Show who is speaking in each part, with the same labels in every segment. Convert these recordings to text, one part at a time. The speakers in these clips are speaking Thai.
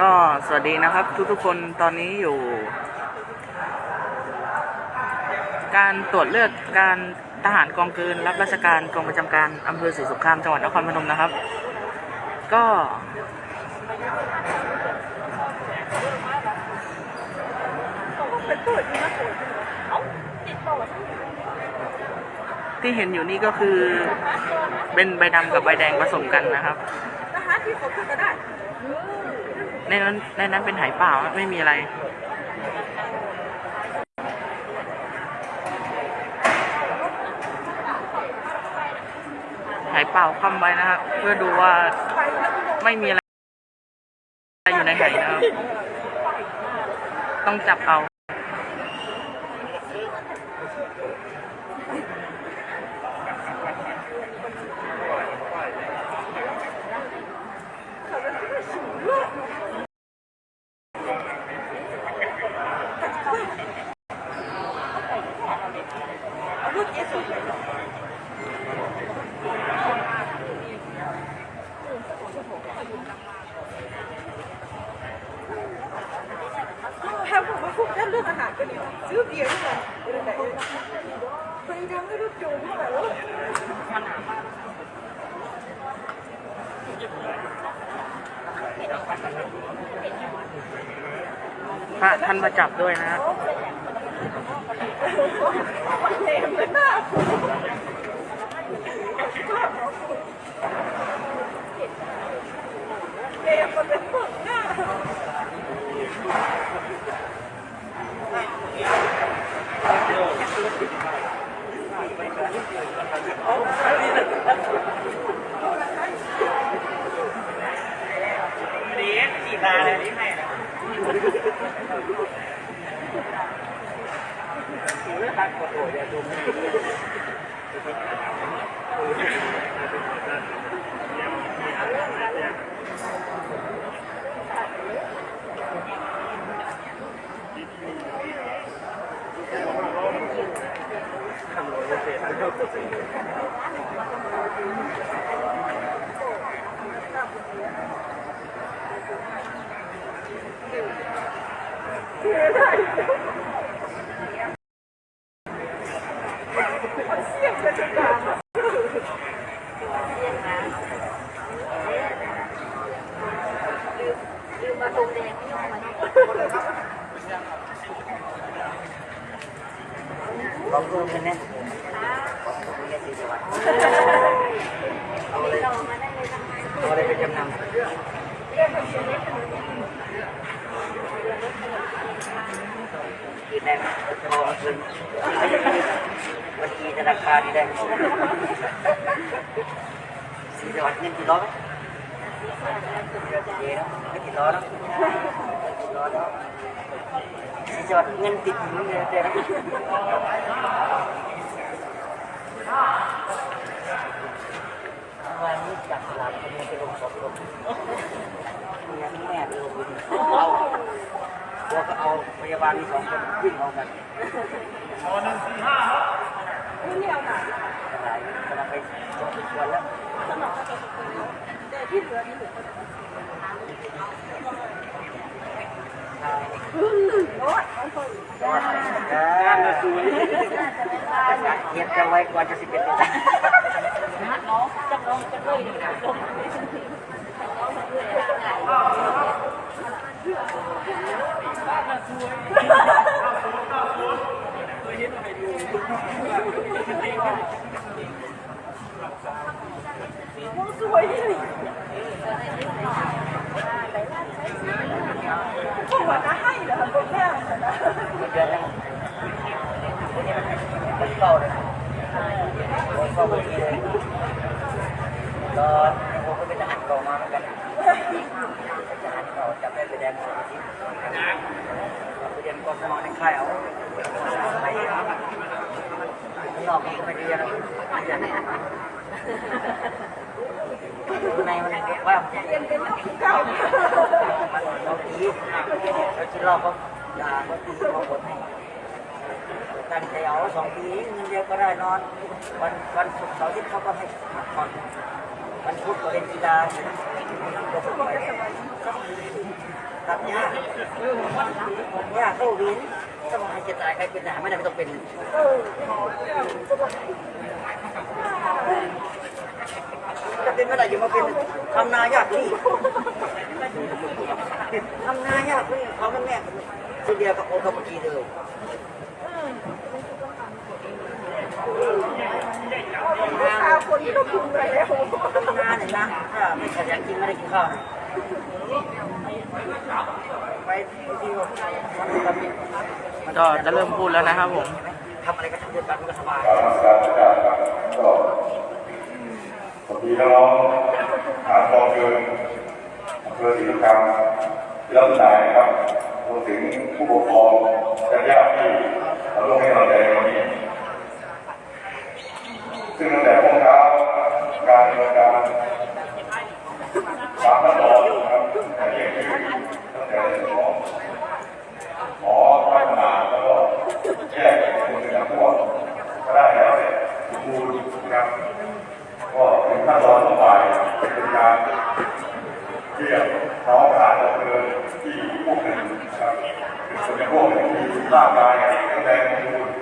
Speaker 1: ก็สวัสดีนะครับทุกๆคนตอนนี้อยู่ การตรวจเลือกการทหารกองเกินรับราชการกองประจำการอำเภอศรีสงครามจังหวัดนครพนมนะครับ ก็ ที่เห็นอยู่นี่ก็คือเป็นใบดำกับใบแดงผสมกันนะครับ
Speaker 2: ทหารที่เขาขึ้นก็ได้
Speaker 1: ในนั้นในนั้นเป็นหายเปล่าไม่มีอะไรหายเปล่าคว่ำไว้นะครับ เพื่อดูว่าไม่มีอะไรอยู่ในไหนะครับ ต้องจับเอา
Speaker 2: รุ่นเยสุถ้าผมมาพูดเรื่องอาหารก็ดีซื้อเบียร์ด้วยกันไปดังไม่รู้จูงเท่าไหร่แล้ว
Speaker 1: พระท่านมาจับด้วยนะครับ
Speaker 2: เต็มเลยหน้าเต็มมันเป็นพวกหน้า
Speaker 1: ล
Speaker 2: ใน
Speaker 1: มันว่า
Speaker 2: เป็นเป็นเก่า
Speaker 1: เราตีเราคิดรอบเขาด่าเขาตีเขาบดให้ตั้งใจเอาสองปีเงินเดือนก็ได้นอน วันวันศุกร์เสาร์อาทิตย์เขาก็ให้พักผ่อน
Speaker 3: มันพูดประเด็นกีฬาตัดยากยากเข้าวินสมองให้จะตายใครเป็นทหาไม่ได้ไม่ต้องเป็น จะเป็นไม่ได้อยู่มาเป็นทำนายากนี่ทำนายากนี่เขาเป็นแม่สุดเดียวกับโอคาบุกีเลย
Speaker 4: ลูกค้าคนที่เราคุมไปแล้ว
Speaker 3: ทำนาเนี่ยนะถ้าไม่ขยันกินไม่ได้กินข้าวนะไปที่มันทำ
Speaker 2: ก็จะเริ่มพูดแล้วนะครับผม
Speaker 3: ทำอะไรก็ทำด้วยกันมันก็สบาย
Speaker 5: สวัสดีน้องๆฐานกองเกินอำเภอศรีสงครามที่รับนายครับรวมถึงผู้ปกครองและญาติที่เราร่วมให้กำลังใจวันนี้ ซึ่งตั้งแต่ช่วงเช้าการดำเนินการสามขั้นตอนนะครับอันนี้คือตั้งแต่เรื่องของหมอพัฒนาแล้วก็แยกเป็นคนเป็นพวกก็ได้แล้วเสร็จดูนะครับ ก็เป็นขั้นตอนต่อไปเป็นการเรียกน้องทหาดับเพลิงที่พวกหนึ่งครับเป็นคนจะพวกหนึ่งที่ร่างกายแข็งแรงสมบูรณ์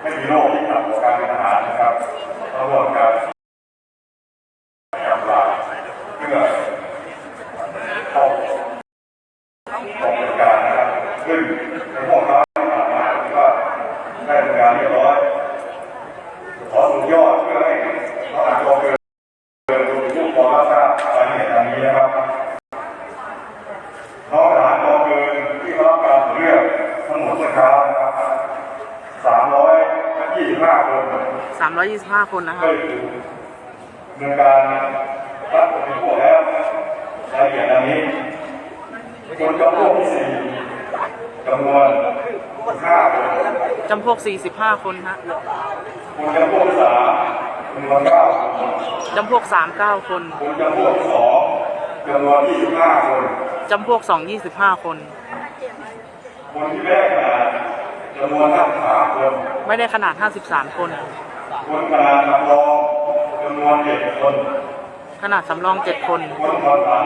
Speaker 5: ไม่มีโรคที่ขัดต่อการเป็นทหารนะครับต้องร่วมกันกับเราเพื่อเข้าออกบริการนะครับซึ่งในพวกเราที่ผ่านมาถือว่าได้ทำงานเรียบร้อย ขอสุดยอดเพื่อให้น้องอ่านกองเกินเกินดูผู้กองรับทราบรายละเอียดดังนี้นะครับ น้องทหารกองเกินที่เขารับการตรวจเลือกทั้งหมดเมื่อเช้านะครับสามร้อยยี่สิบห้าคน
Speaker 2: 325 คนนะค
Speaker 5: ก็
Speaker 2: รับ
Speaker 5: คือดำเนินการรับผลเป็นพวกแล้วรายละเอียดดังนี้คนจำพวกที่สี่จำนวนห้าคน
Speaker 2: จำพวก 45 คนฮะ
Speaker 5: คนจำพวกที่สามจำนวนเก้าคน
Speaker 2: จำพวก39คน
Speaker 5: คนจำพวกที่สองจำนวน25คน
Speaker 2: จำพวก2 25คน
Speaker 5: คนที่แรกมาจำนวน53คน
Speaker 2: ไม่ได้ขนาด53คน
Speaker 5: คนขนาดจำลองจำนวน7คน
Speaker 2: ขนาดสำรอง7คน
Speaker 5: คนผ่อนผัน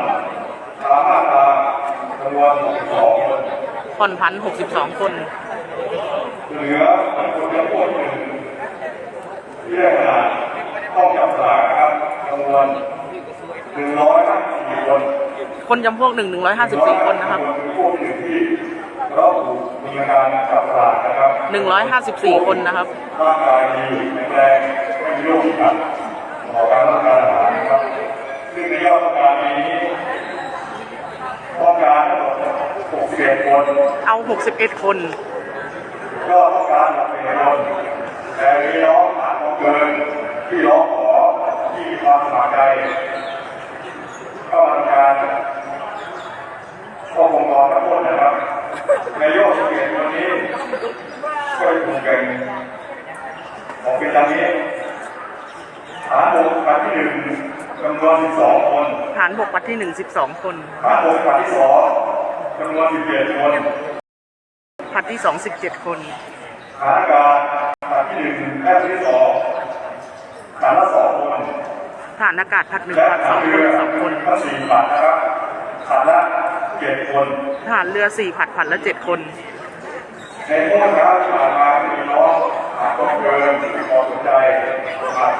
Speaker 5: สามารถตาจำนวน62คน
Speaker 2: ผ่อนผัน62คน
Speaker 5: เหลือคนจำพวกหนึ่งที่ได้ขนาดต้องจับสลากนะครับจำนวน154คน
Speaker 2: คนจำพวก1 154คนนะครับ
Speaker 5: พวกหนึ่งที่ เราถูกมีการจับสลากนะครับ
Speaker 2: 154คนนะครับ
Speaker 5: ร่างกายดีแข็งแรงไม่มีโรคที่ขัดต่อการรับประทานอาหารนะครับ ซึ่งในยอดต้องการปีนี้ต้องการทั้งหมด61คน
Speaker 2: เอา61คน
Speaker 5: ยอดต้องการ61คนแต่มีน้องผ่านมาเกินที่ร้องขอที่มีความสมัครใจเข้ามาทำงานก็คงรอทั้งหมดนะครับ ในยอด11คนนี้ก็จะถูกแบ่งออกเป็นดังนี้ฐานบกปัดที่หนึ่งจำนวน12คน
Speaker 2: ฐานบกปัดที่1 12คน
Speaker 5: ฐานบกปัดที่สองจำนวน17คน
Speaker 2: ผัดที่2 17คน
Speaker 5: ฐานอากาศปัดที่หนึ่งและที่สองฐานละสองคน
Speaker 2: ฐานอากาศผัด1
Speaker 5: และ
Speaker 2: ผัด
Speaker 5: ฐาน
Speaker 2: 2ค
Speaker 5: เรื
Speaker 2: น
Speaker 5: อ
Speaker 2: 2คน
Speaker 5: ทั้งสี่ปัดนะครับฐานละ เจ็ดคน
Speaker 2: ฐานเรือ4ผัดผัดละ7คน
Speaker 5: ในพวกเช้าที่ผ่านมามีน้องหาต้องเกินที่พอสนใจนะครับ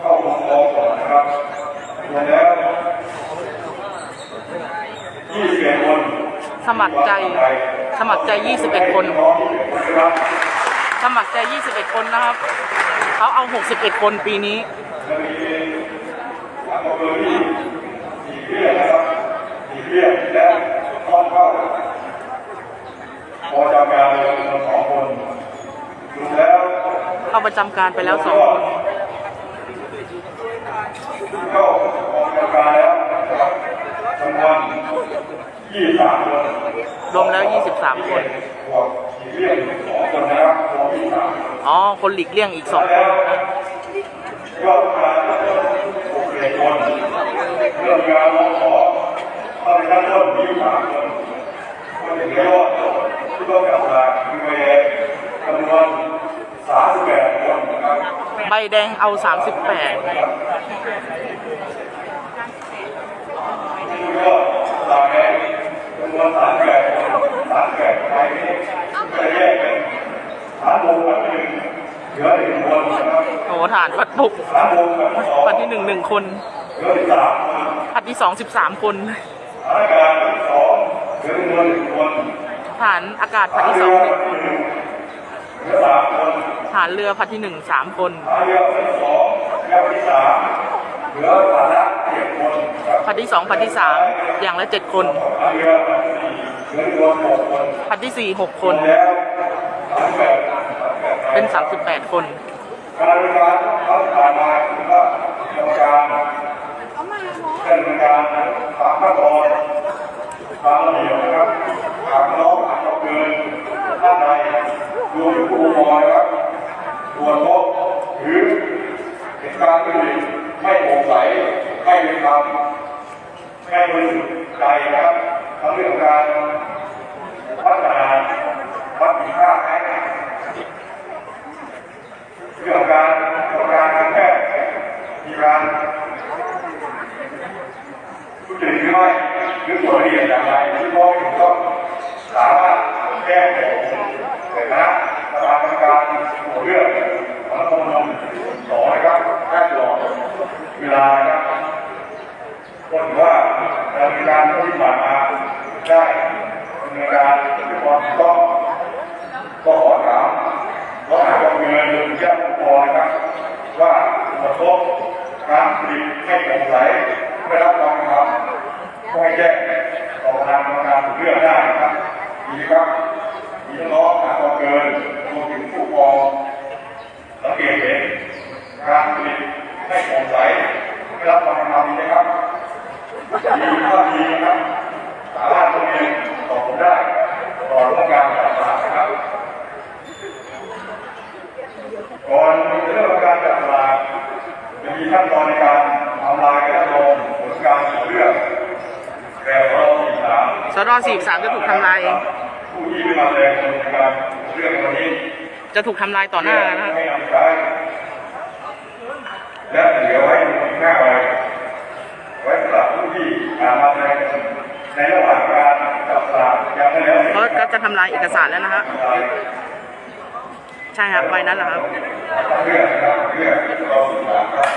Speaker 5: เข้าลงกองก่อนนะครับรวมแล้ว21คน
Speaker 2: สมัครใจ สมัครใจ 21 คน สมัครใจ 21 คนนะครับ เขาเอา 61 คนปีนี้
Speaker 5: จะมีทางอำ เภอที่สี่เรียกนะครับสี่เรียกและเข้าเข้าพอจำการเลยจำนวสองคนรวมแล้ว
Speaker 2: เข้าประจำการไปแล้ว2คน
Speaker 5: เข้าพอจำการแล้วรับจำนวนยี่สิบสามคน
Speaker 2: รวมแล้ว23คน
Speaker 5: บวกสี่เรียกสองคนนะครับรวมยี่สิบสาม
Speaker 2: อ๋อ คนหลีกเลี่ยงอีก2คน
Speaker 5: ยอดการหกสิบคน เรื่องการร้องขอเขาในขั้นต้นยี่สิบสามคนคนถึงยอดที่ต้องกลับมาเวจำนวนสามสิบแปดคนนะครับ
Speaker 2: ใบแดงเอาสามสิบแปด
Speaker 5: ก็ตามแรงจำนวนสามแปดสามแปดไปนี่จะแยกเป็นฐานวงกับหนึ่งเหลือหนึ่งคนนะครับ
Speaker 2: โอ้ฐานพัดปุก
Speaker 5: ฐานวงกับสอง
Speaker 2: พัดที่หนึ่งหนึ่งคน
Speaker 5: เหลือสาม
Speaker 2: ผัดที่สองสิบสามคน
Speaker 5: ฐานการที่สองเหลือจำนวนหคน
Speaker 2: ฐานอากาศพัดที่ส
Speaker 5: อ
Speaker 2: งหนึ่งคน
Speaker 5: เหลือสามคน
Speaker 2: ฐานเรือพัดที่หนึ่งสามคน
Speaker 5: ฐานเรือที่สองและที่สามเหลือฐานละเจ็ดคนครั
Speaker 2: ดที่สองพัดที่สามอย่างละเจ็ดคน
Speaker 5: ฐานเรือที่สี่เหลือจำนวนหกคน
Speaker 2: พัดที่สี่หกคน
Speaker 5: แล้วฐานแปด
Speaker 2: เป็นสามสิบแปดคน
Speaker 5: การบริการเขาผ่านมาถือว่ากรรมการ ดำเนินการตามขั้นตอนตามระเบียบนะครับหากน้องอาจจะเกินท่านใดรวมถึงผู้ปกครองนะครับตรวจพบหรือเหตุการณ์อื่ไม่โปร่งใสไม่เป็นธรรมไม่บริสุทธิ์ใจนะครับทั้งเรื่องการพัฒนาวัดมีค่าแอคเรื่องการทำการทางแพทย์มีการ ทุจริตหรือไม่หรือส่วนละเอียดอย่างไรที่พ่อถึงก็สามารถแก้ไขแต่คณะประธานกรรมการหัวเรื่องของกรมสองนะครับแค่รอเวลานะครับก็ถือว่าดำเนินการที่ผ่านมาได้ดำเนินการด้วยความต้องก็ขอถามขอถามกองเงินหรือญาติผู้ปกครอนะครับว่าตรวจพบ การผลิตให้โปร่งใสไม่รับความเป็นธรรมก็ให้แจ้งต่อทางกรรมการเลือกได้นะครับดีครับมีน้องๆถามกองเกินรวมถึงผู้ปกครองสังเกตเห็นการผลิตไม่โปร่งใสไม่รับความเป็นธรรมดีนะครับดีถ้าดีนะครับ สามารถตรงนี้ตอบผมได้ต่อร่วมการจัดสลากนะครับ ก่อนจะเริ่มการจัดสลากจะมีขั้นตอนในการทำลายกระทงผลการตรวจเลือกแต่เราสี่สาม
Speaker 2: สรสี่สามจะถูกทำลาย
Speaker 5: ผู้ที่มาแสดงผลการตรวจเลือกในวันนี้
Speaker 2: จะถูกทำลายต่อหน้านะครับ
Speaker 5: ให้นำใช้และเหลือไว้อีกห้าใบไว้สำหรับผู้ที่อามาแสดงในระหว่างการจับสลากยังไม่แล้วเสร็จ
Speaker 2: เขาก็จะทำลายเอกสารแล้วนะฮะใช่ครับใบนั้นแหละครับ
Speaker 5: เพื่อนะครับเพื่อเราสื่อสารครับ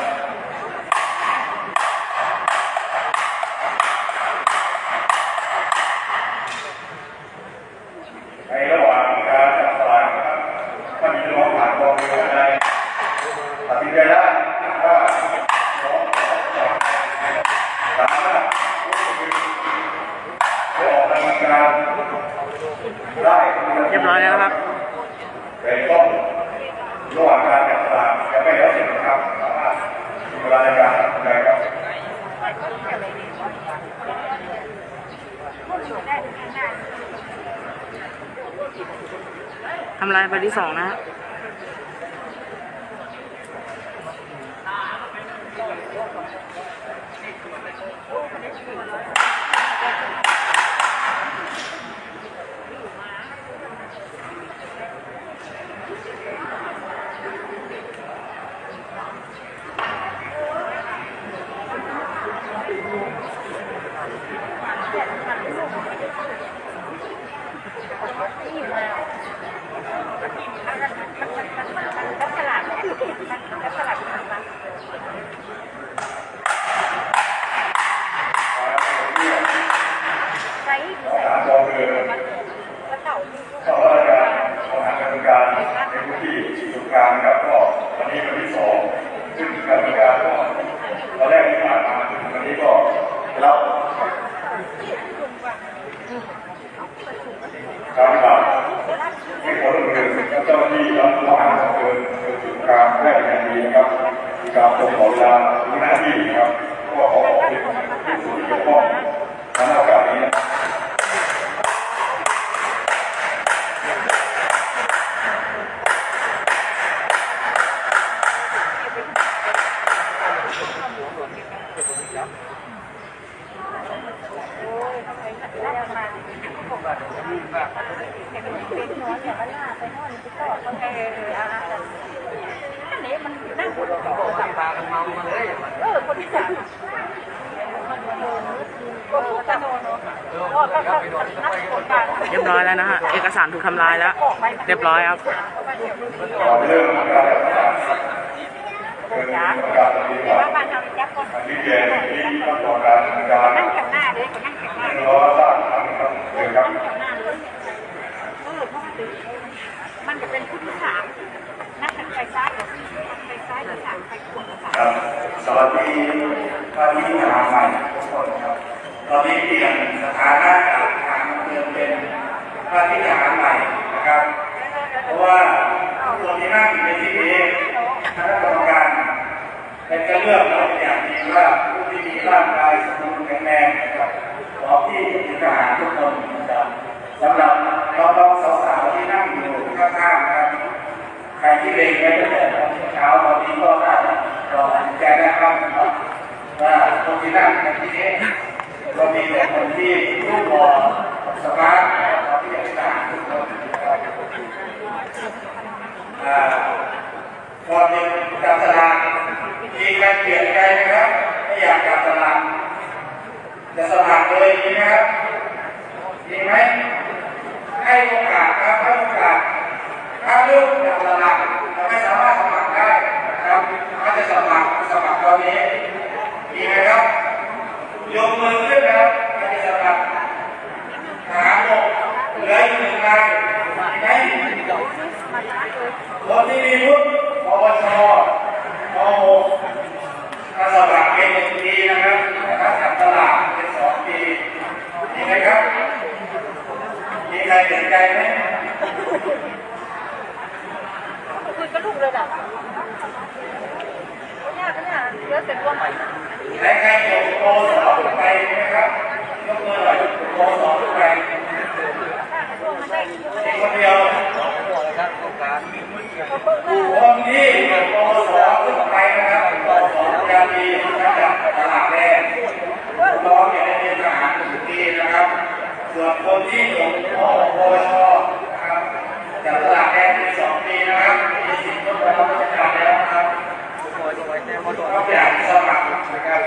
Speaker 5: แล้วการบาดให้ผลเงินเจ้าที่รับทหา
Speaker 2: เกิน
Speaker 5: เกินถึงการแพทย์อย่างดีนะครับการตรงขอเวลาหน้าที่นะครับ
Speaker 2: ก็ขอ
Speaker 4: ขอบคุณที่สุด
Speaker 2: ที่ต้อง แล้วนะฮะ เอกสารถูกทำลายแล้ว เรียบร้อยครับ
Speaker 6: นเริ่มการศึกาเป็นการปฏิบัติ
Speaker 4: ว่าบ้านเราจับคน
Speaker 6: อันที่เรียนที่ต้องการการ
Speaker 4: นั่งแถวหน้าเลยนั่งแถวหน้า
Speaker 6: รอสร้างฐานครับเชิญครับ
Speaker 4: แถวหน้าเลยเออเพราะมันมันจะเป็นผู้ที่สามนั่งทางไปซ้ายกับไปซ้ายกับสามไปขวากับสาม
Speaker 6: ครับสวัสดีท่านที่มาใหม่ทุกคนครับตอนนี้เปลี่ยนสถานะจากทางเดิมเป็น ท่านที่ทหารใหม่นะครับ เพราะว่าคนที่นั่งอยู่ในที่นี้คณะกรรมการเป็นการเลือกเราอย่างดีว่าผู้ที่มีร่างกายสมบูรณ์แข็งแรงนะครับพร้อที่จะทหารทุกคนนะครับสำหรับน้องๆสาวๆที่นั่งอยู่ข้างๆครับใครที่เล็งไว้ตั้งแต่เช้าตอนนี้ก็ได้รอแจ้งนะครับว่าคนที่นั่งในที่นี้ ก็มีแต่คนที่รูปหล่อสมาร์ทนะครับที่จะทหารทุกคนนะครับอ่าก่อนหนึ่งจับสลากมีการเปลี่ยนใจนะครับไม่อยากจับสลากจะสมัครเลยดีไหมครับดีไหมให้โอกาสครับให้โอกาสถ้าเลือกจับสลากเราไม่สามารถสมัครได้นะครับถ้าจะสมัครสมัครตอนนี้ดีไหมครับ ยกมือขึ้นนะครับใครจะสมัครทหารบกเหลืออีกหนึ่งนายไหมคนที่มีวุฒิปวชม .6 ถ้าสมัครเป็นหนึ่งปีนะครับถ้าจับตลาดเป็นสองปีมีไหมครับมีใครสนใจไหม
Speaker 4: คุยกับลูกเลยอะก็ยากก็ยากเยอะแต่รวม
Speaker 6: และใครจบปสองขึ้นไปไหมครับยกมือหน่อยปสองไป
Speaker 4: รวมมันได้
Speaker 6: มีคนเดียวคนที่จบปสองขึ้นไปนะครับปสองยาดีนะครับตลาดแรกน้องเนี่ยได้เรียนทหารหนึ่งปีนะครับ ส่วนคนที่จบมปวชนะครับจากตลาดแดงเป็นสองปีนะครับมีสิทธิ์ยกไปรับราชการแล้วนะครับ ก็อย่ากสมัครนะครับ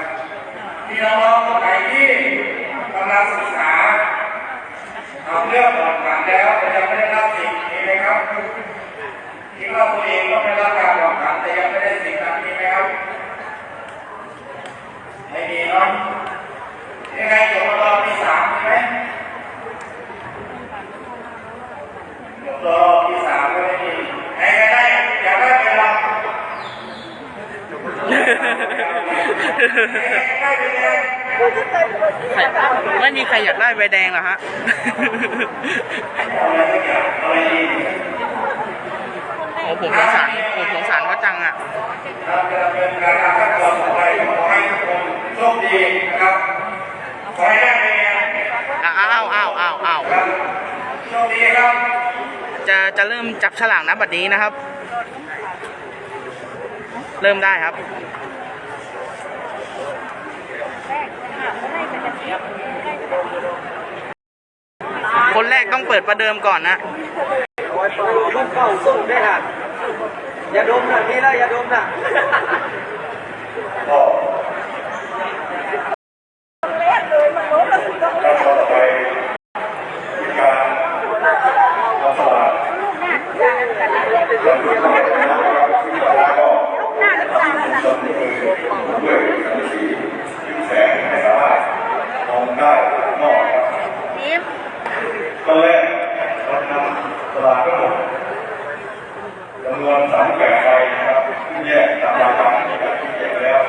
Speaker 6: พี่น้องๆคนไหนที่กำลังศึกษาทำเรื่องผ่อนผันแล้วแต่ยังไม่ได้รับสิทธิ์มีไหมครับคิดว่าตัวเองก็ไม่รับการผ่อนผันแต่ยังไม่ได้สิทธิ์นั้นมีไหมครับไม่มีเนาะยังไงจบรอปีสามใช่ไหมจบรอปีสามก็ไม่มีไหนก็ได้อยากได้ไปลอง ไม่
Speaker 2: มีใครอยากได้ใบแดงหรอฮะ
Speaker 6: เอาอะไรสักอย่างเอาร
Speaker 2: โอ้ผมสงสารผมสงสารเขาจังอะ
Speaker 6: เราจะดำเนินการตามขั้นตอนต่อไปขอให้ทุกคนโชคดีนะครับขอให้ได้ไปงาน
Speaker 2: อ้าวอ้าวอ้าวอ้าวอ้าว
Speaker 6: ครับโชคดีครับ
Speaker 2: จะจะเริ่มจับฉลากนะบัดนี้นะครับ เริ่มได้ครับ คนแรกต้องเปิดประเดิมก่อนนะ
Speaker 5: ลูกเข้าสู้ได้ค่ะ อย่าดมนะนี่ละอย่าดมนะ
Speaker 6: ก็
Speaker 4: แรกเลยมันล้มแล้วคุณต้อง
Speaker 6: ขั้นตอนต่อไปมีการวางสลาก
Speaker 4: ลูกหน้าจานกันนะ
Speaker 6: เริ่มต้นนะครับแล้วก็
Speaker 4: ลูกหน้าแล้วจานกัน
Speaker 6: จนมือด้วยสีแสงไม่สามารถมองได้นอกครับ
Speaker 4: นิ่ม
Speaker 6: ตอนแรกเรานำสลากทั้งหมดจำนวนสามแปดใบนะครับที่แยกตามราคาที่ที่แยกแล้ว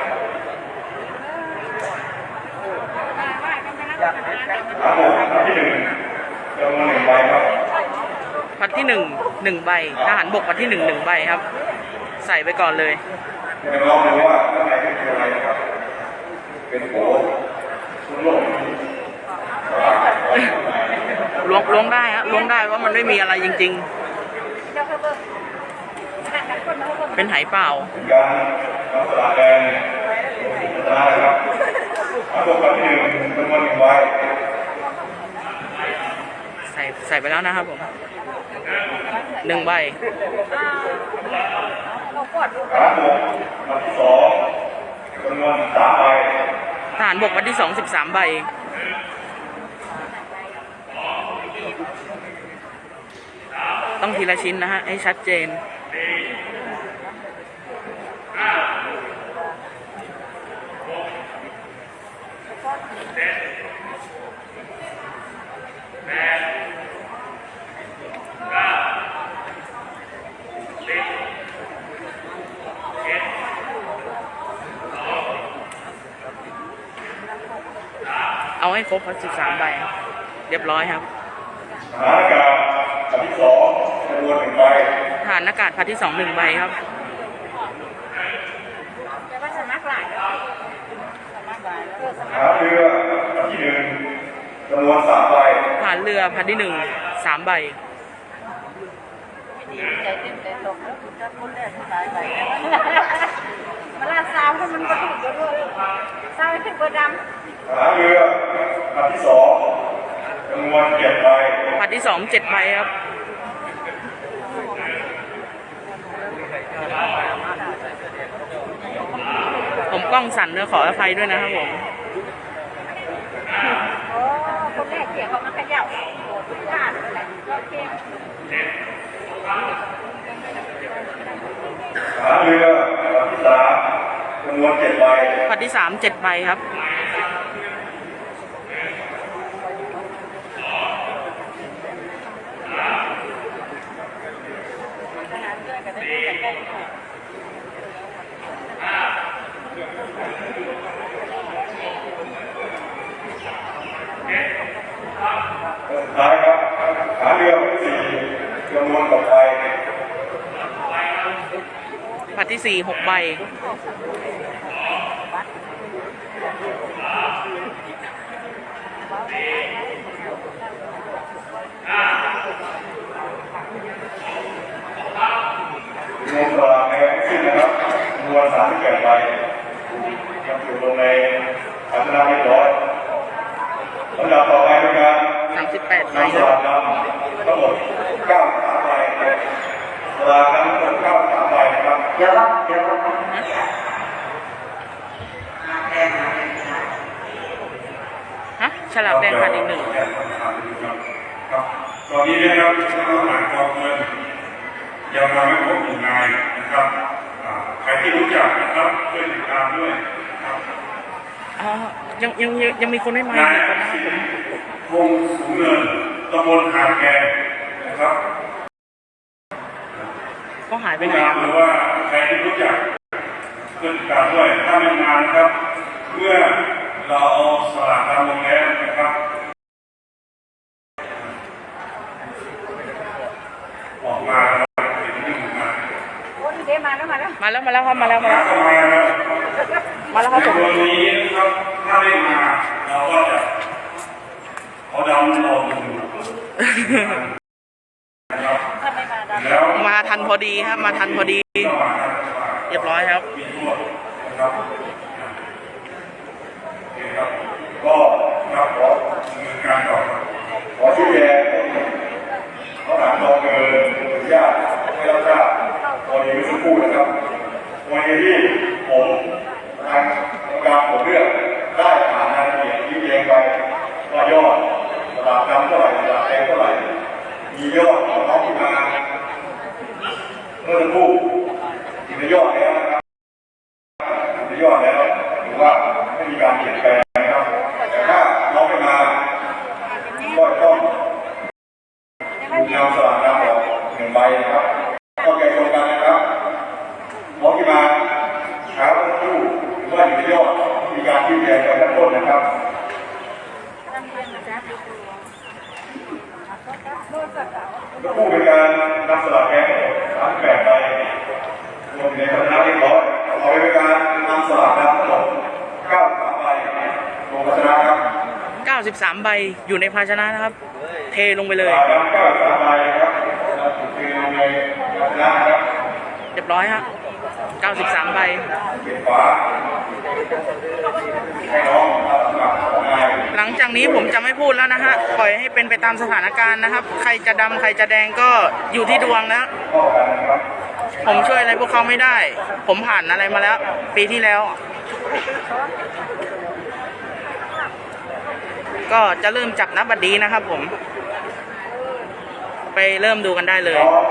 Speaker 6: ทั้งหมดอันที่หนึ่งจำนวนหนึ่งใบครับ
Speaker 2: พัดที่หนึ่ง หนึ่งใบทหารบกพัดที่หนึ่งหนึ่งใบครับ ใส่ไปก่อนเลย
Speaker 6: จะลองดูว่าข้างในเป็นอะไรนะครับ เป็นโผคุณโลกสลากไว้ข้างใน
Speaker 2: ล้วงล้วงได้ฮะล้วงได้ว่ามันไม่มีอะไรจริง
Speaker 4: เดี๋ยวเขาเบิ่งห่างกันคนมาเขาเบิ่ง
Speaker 2: ๆเป็นไหเปล่า
Speaker 6: เป็นการนำสลากแดงชนะนะครับทั้งหมดอันที่หนึ่งจำนวนหนึ่งใบ
Speaker 2: ใส่ใส่ไปแล้วนะครับผม หนึ่งใบ
Speaker 4: เรากดดู
Speaker 6: ฐานบกอันที่สอง
Speaker 5: วนสามใบ
Speaker 2: ทหารบกวันที่สองสิบสามใบต้องทีละชิ้นนะฮะ ให้ชัดเจน เอาให้ครบสิบสามใบครับเรียบร้อยครับ
Speaker 5: ทหารอากาศอันที่สองจำนวนหนึ่งใบ
Speaker 2: ทหารอากาศพัดที่สองหนึ่งใบครับ
Speaker 4: แต่ว่าสมัครหลายสมัครหลายเออส
Speaker 5: ท
Speaker 4: มัคร
Speaker 5: หารเรืออันที่หนึ่งจำนวนสามใบ
Speaker 2: ทหารเรือพัดที่หนึ่งสามใบ
Speaker 4: ดีใจเต้นเต้นลงแล้วคุณจะคนแรกตายไปเวลาสาวมันก็ถูกด้วยสาวขึ้นเบอร์ดำ
Speaker 5: ท หารเรืออันที่สองจำนวนเจ็ดใบ
Speaker 2: พัดที่สองเจ็ดใบครับผมกล้องสั่นด้วยขออภัยด้วยนะครับผม
Speaker 4: โอ้คนแรกเสียงเขามาขยับทุกท่านเลยโอเค
Speaker 5: ทหารเรืออันที่สามจำนวนเจ็ดใบ
Speaker 2: พัดที่สามเจ็ดใบครับ
Speaker 5: สุดท้ายครับทหารเรืออันที่สี่จำนวนหกใบ
Speaker 2: พัดที่สี่หกใบ
Speaker 5: รวมตารางในทั้งสิ้นนะครับจำนวนสามสิบแปดใบยังอยู่ลงในภาชนะเรียบร้อยลำดับต่อไปเป็นการ
Speaker 2: สามสิบแปดใบ
Speaker 5: นำส
Speaker 2: ครั
Speaker 5: ลา
Speaker 2: บ
Speaker 5: กดำทั้งหมดเก้าสามใบสลากดำทั้งหมดเก้าสามใบนะครับ
Speaker 3: เดี๋ยวครับเดี๋ยวครับแดงแดง
Speaker 2: ฮะฉลากแดงขาดอีกหนึ่ง
Speaker 5: ครับตอนนี้นะครับทหารกองเงินยังมาไม่ครบหนึ่งนายนะครับอ่าใครที่รู้จักนะครับช่วยติดตามด้วยนะครับ
Speaker 2: อ๋อยังยังยังยังมีคนไม่มา
Speaker 5: นา
Speaker 2: อี
Speaker 5: ย
Speaker 2: กคนนะครับผม
Speaker 5: วงสูงเนินตำบลหาดแกงนะครับ
Speaker 2: เขาหายไป
Speaker 5: ผู้
Speaker 2: ไหน
Speaker 5: นำหรือว่าใครที่รู้จักช่วยติดตามด้วยถ้าไม่มานะครับ เมื่อเราเอาสลากดำลงแล้วนะครับออกมาแล้วเห็นหนึ่งมา
Speaker 4: โอ้ยเดมาแล้วมาแล้ว
Speaker 2: มาแล้วมาแล้วครับมาแล้วมาแล้ว
Speaker 5: เข้ามาแล้ว
Speaker 2: มาแล้วครับผม
Speaker 5: วันนี้นะครับถ้าไม่มาเราก็จะ เขาดำเราดูนะครับ
Speaker 4: ถ้าไม่มาดำ
Speaker 5: แล้ว
Speaker 2: มาทันพอดีครับ มาทันพอดี เรียบร้อยครับ
Speaker 5: ก็ครับขอดำเนินการต่อครับขอชี้แจงเขาถามรองเกินอนุญาตให้รับทราบกรณีเมื่อสักครู่นะครับกรณีที่ผมทางการผมเลือกได้ผ่านรายละเอียดชี้แจงไปว่ายอดำเท่าไหร่ระดับแดงเท่าไหร่ มียอดของน้องที่มาเมื่อสักครู่มียอดแล้วนะครับ ในยอดแล้วถือว่าไม่มีการเปลี่ยนแปลงนะครับ แต่ถ้าน้องไม่มาก็ต้องถูกนำสลากนำออกหนึ่งใบนะครับเข้าใจตรงกันนะครับน้องที่มาหาผู้ถือว่าอยู่ในยอดมีการชี้แจงไปขั้นต้นนะครับผู้เป็นการนำสลากแก๊งสามแปดใบรวมอยู่ในคณะเรียบร้อยเอาไปเป็นการนำสลากนำทั้งหมดเก้าสามใบรวมคณะครับ
Speaker 2: 93 ใบ อยู่ในภาชนะนะครับ เทลงไปเลย
Speaker 5: เรี
Speaker 2: ยบร้อยฮะ93ใบ
Speaker 5: ห
Speaker 2: ลังจากนี้ผมจะไม่พูดแล้วนะฮะ ปล่อยให้เป็นไปตามสถานการณ์นะครับ ใครจะดำใครจะแดงก็อยู่ที่ดวงแล้ว
Speaker 5: ข้อกันะ
Speaker 2: ผมช่วยอะไรพวกเขาไม่ได้ ผมผ่านอะไรมาแล้ว ปีที่แล้ว ก็จะเริ่มจับนับบัดดีนะครับผม ไปเริ่มดูกันได้เลย
Speaker 5: น้อง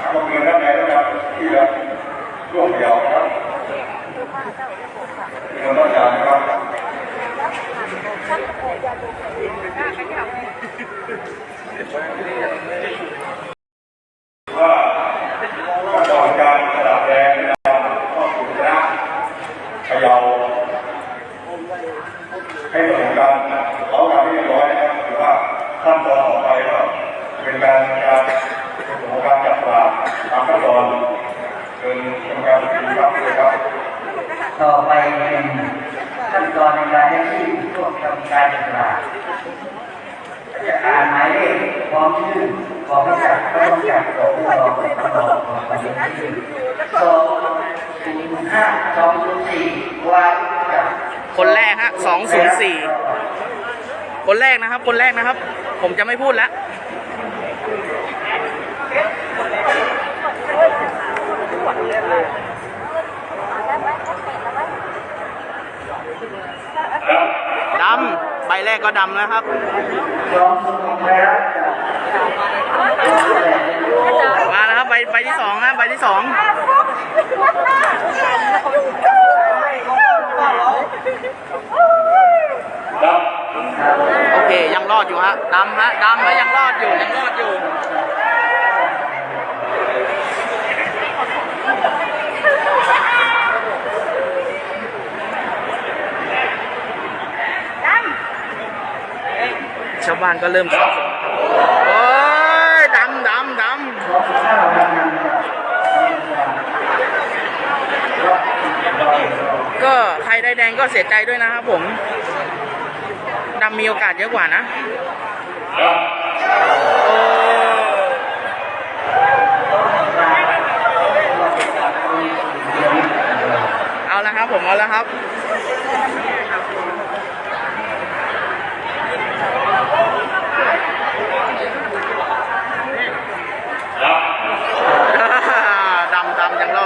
Speaker 5: หาข้อมูลด้านในนะครับที่จะร่วมเดียวนะครับที่เราต้องการนะครับ ว่าขั้นตอนการสลับแดงนะครับต้องถูกนะเขย่าให้ผสมกันเขาทำให้เรียบร้อยนะครับถือว่าขั้นตอนต่อไปก็เป็นการการผสมการจับปลาตามขั้นตอนเป็นกรรมการดีครับเลยครับ
Speaker 1: ต่อไปเป็นขั้นตอนในการให้ที่ร่วมทำการจัดตลาดจะอ่านหมายเลขพร้อมชื่อบอกให้จับก็ต้องจับตัวผู้รองผู้รองของประเด็นที่สองศูนย์ห้าสองศูนย์สี่วางจับ
Speaker 2: คนแรกฮะสองศูนย์สี่ คนแรกนะครับ คนแรกนะครับ ผมจะไม่พูดแล้ว ดำ ใบ แรกก็ดำนะครับ
Speaker 1: สองศูนย์แล้วจับ
Speaker 2: มาแล้วครับใบใบที่สองนะใบที่สอง
Speaker 5: ครับ
Speaker 2: โอเคยังรอดอยู่ฮะดำฮะดำแล้วยังรอดอยู่ยังรอดอยู่าวบ้านก็เริ่มสับสนโอ้ยดำดำดำก็ใครได้แดงก็เสียใจด้วยนะครับผมดำมีโอกาสเยอะกว่านะเอาละครับผมเอาละครับ ดำด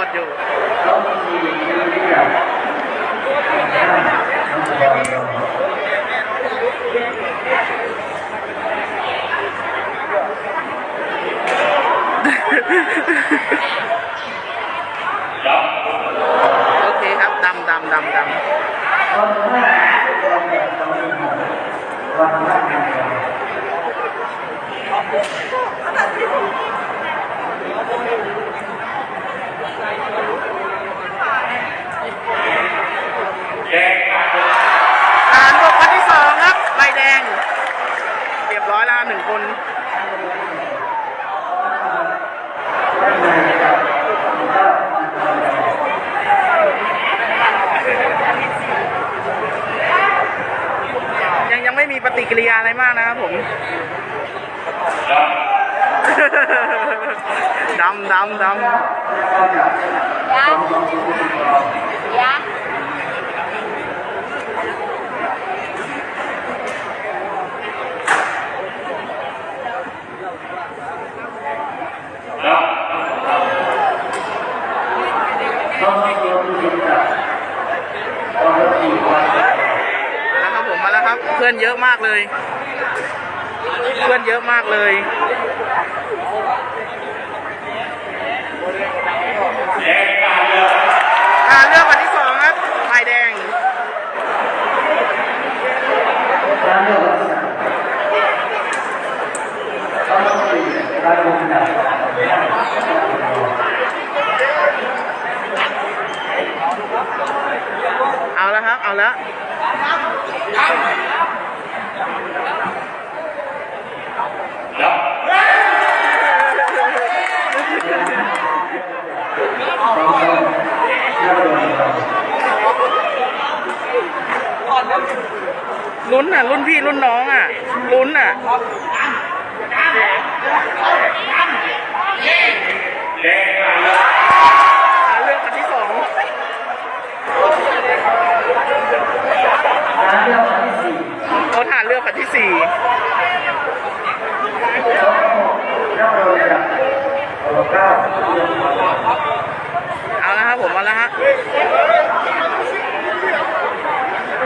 Speaker 2: ำยังรอดอยู่
Speaker 1: ส
Speaker 5: แดงขาดำ
Speaker 2: ผ่านบวกคนที่สองครับใบแดง เรียบร้อยแล้วหนึ่งคนยังยังไม่มีปฏิกิริยาอะไรมากนะครับผม
Speaker 5: ครับ
Speaker 2: ดำดำดำ
Speaker 4: ยะ
Speaker 5: ครับ
Speaker 1: ต้องเรียนรู้จักต้องรู้จักวัน
Speaker 2: มาแล้วครับผมมาแล้วครับ เพื่อนเยอะมากเลย เพื่อนเยอะมากเลย
Speaker 5: แดงขาดเลย
Speaker 2: อ่าเลือกวันที่สองครับ
Speaker 1: ลามต้อง
Speaker 2: เอาแล้วครับ เอาแล้ว ลุ้นอะ รุ่นพี่รุ่นน้องอะ ลุ้นอะ
Speaker 5: แดงขาเลย
Speaker 2: อ่าลือกวันที่สอง
Speaker 1: การเลือกวันที่สี่
Speaker 2: เขาฐานเลือกวันที่สี่
Speaker 1: เอา
Speaker 2: ล้วครับผมเอาแล้วฮะ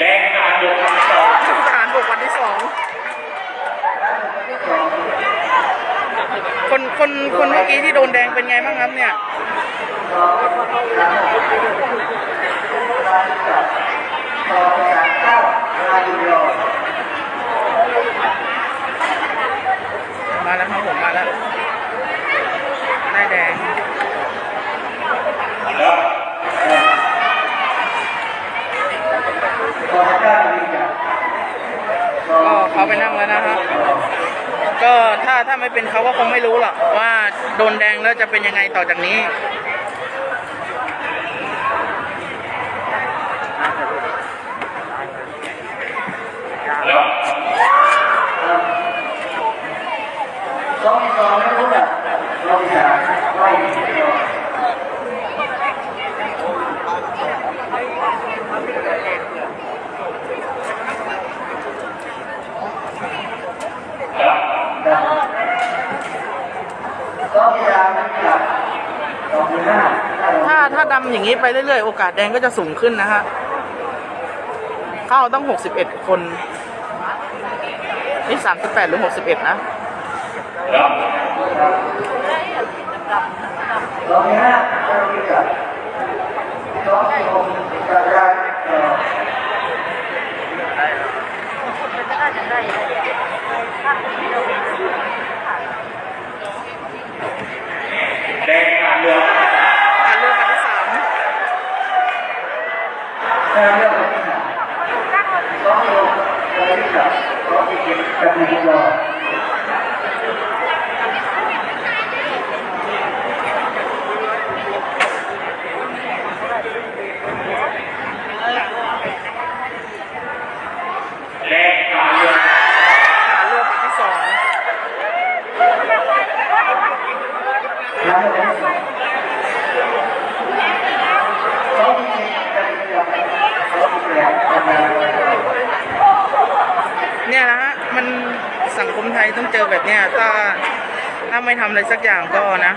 Speaker 7: แดงการยกคำสอง
Speaker 2: ทหารบกวันที่สองคนคนคนเมื่อกี้ที่โดนแดงเป็นไงบ้างครับเนี่ยมาแล้วครับผมมาแล้วได้แดง
Speaker 7: ครับ
Speaker 2: ก็เขาไปนั่งแล้วนะฮะก็ถ้าถ้าไม่เป็นเขาก็คงไม่รู้หรอกว่าโดนแดงแล้วจะเป็นยังไงต่อจากนี้
Speaker 7: ครับ
Speaker 1: สองสองไม่รู้อะเราสามไม่
Speaker 7: ครับ
Speaker 1: สองสามไม่กลับสองห้า
Speaker 2: ถ้าถ้าดำอย่างนี้ไปเรื่อยๆ โอกาสแดงก็จะสูงขึ้นนะฮะ เข้าต้อง 61 คน นี่ 38 หรือ 61 นะ
Speaker 7: ครับ
Speaker 1: สองห้าไม่กลับสองหกกระจาย
Speaker 7: แดงการ เลือก
Speaker 2: การเลือกวันที่สาม
Speaker 1: การเลือกที่สามสองหกกระจายสองเจ็ดกระจายรอ
Speaker 7: แดงการเลือก
Speaker 2: การเลือกวันที่สอง
Speaker 1: แล้วก็สองเจ็ดกระจายสองแปดกระจาย
Speaker 2: เนี่ยนะฮะ มันสังคมไทยต้องเจอแบบเนี้ย ถ้าถ้า ไม่ทำอะไรสักอย่างก็นะ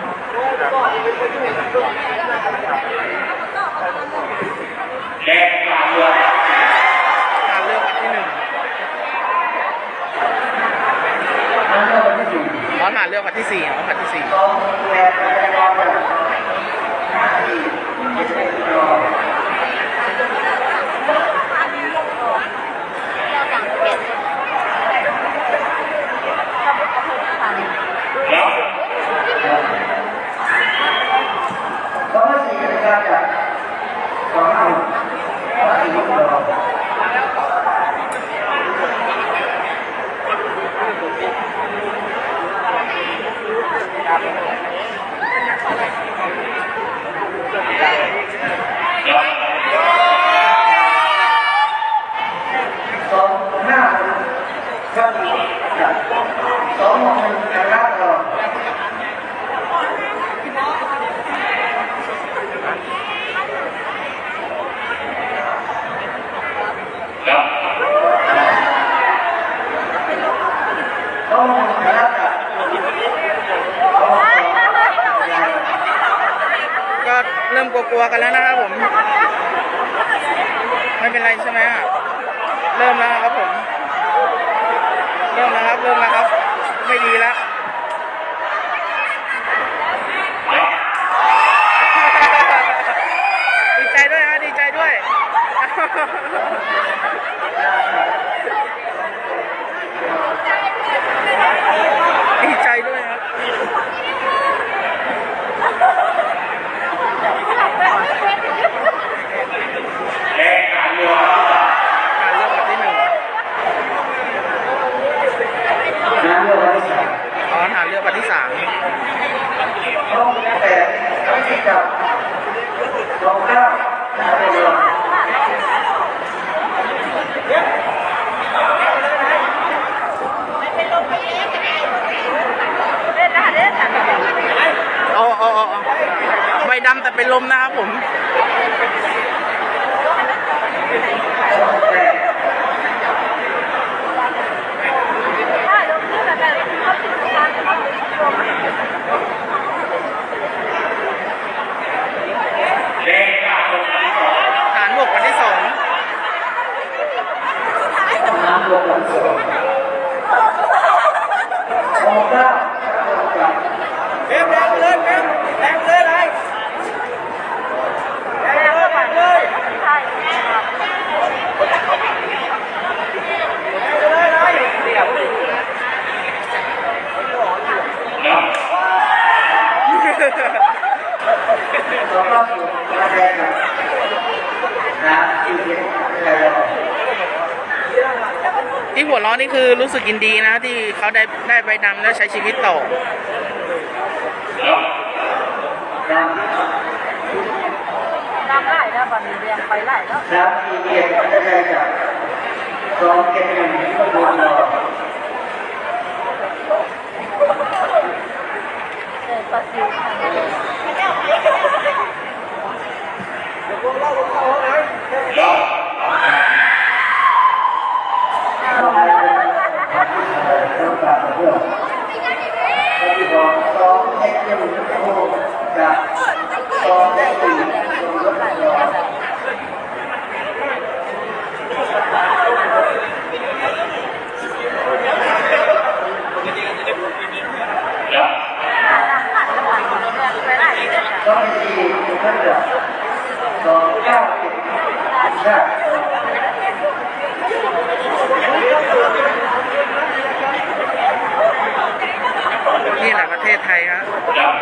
Speaker 1: ศ
Speaker 2: ไท
Speaker 1: ยครับดัง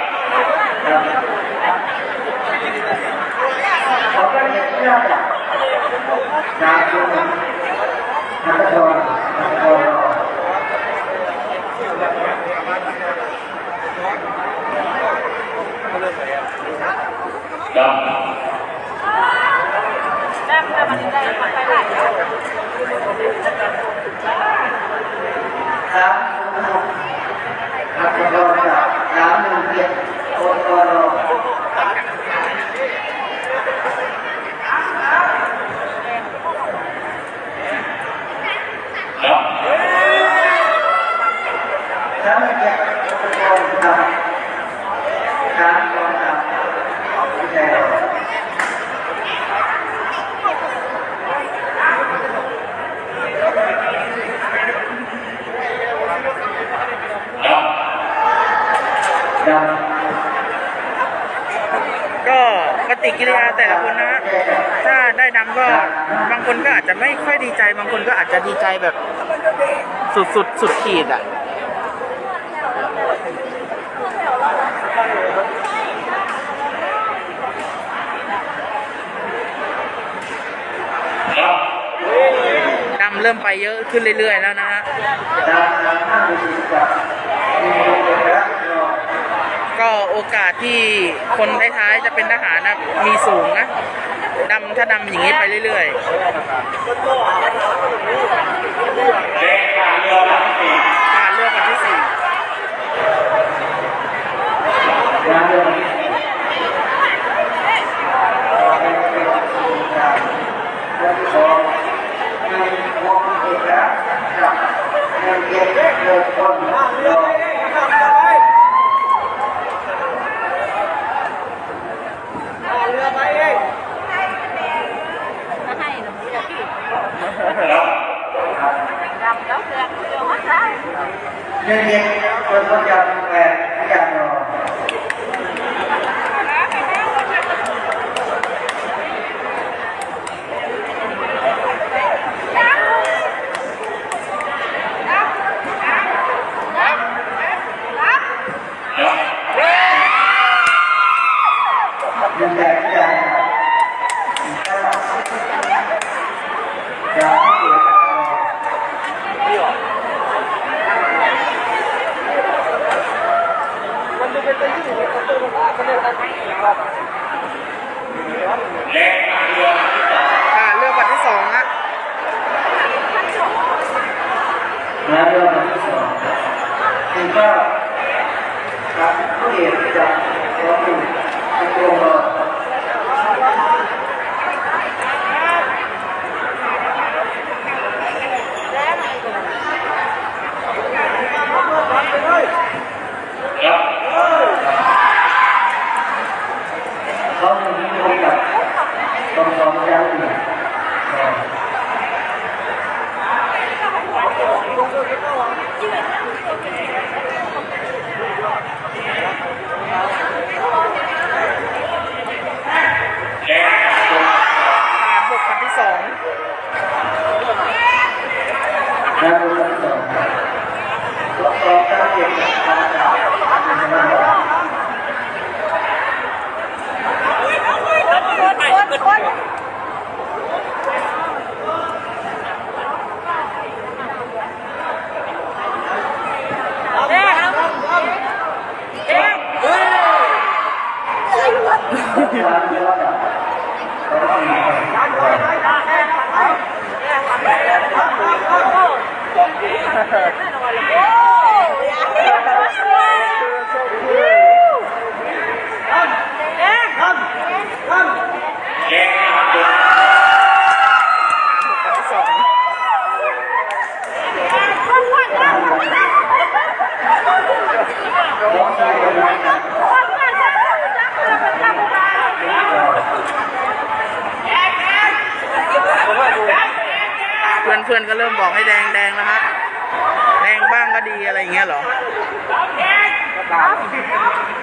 Speaker 1: ดังมาถึง
Speaker 2: ได้
Speaker 4: ไปไห
Speaker 1: น จะ
Speaker 2: ดีใจแบบสุดสุดสุดขีดอะดำเริ่มไปเยอะขึ้นเรื่อยๆแล้วนะฮะ
Speaker 1: ก็
Speaker 2: โอกาสที่คนท้ายๆจะเป็นทหารนะมีสูงนะำถ้าดำอย่างนี้ไปเรื่อยๆ
Speaker 1: ขาเรื
Speaker 2: อนเรื่ง
Speaker 1: คนเดี Đó. Gần gốc ra, vô hết đó. Nhân viên, tôi có chồng.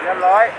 Speaker 1: nhân
Speaker 4: lối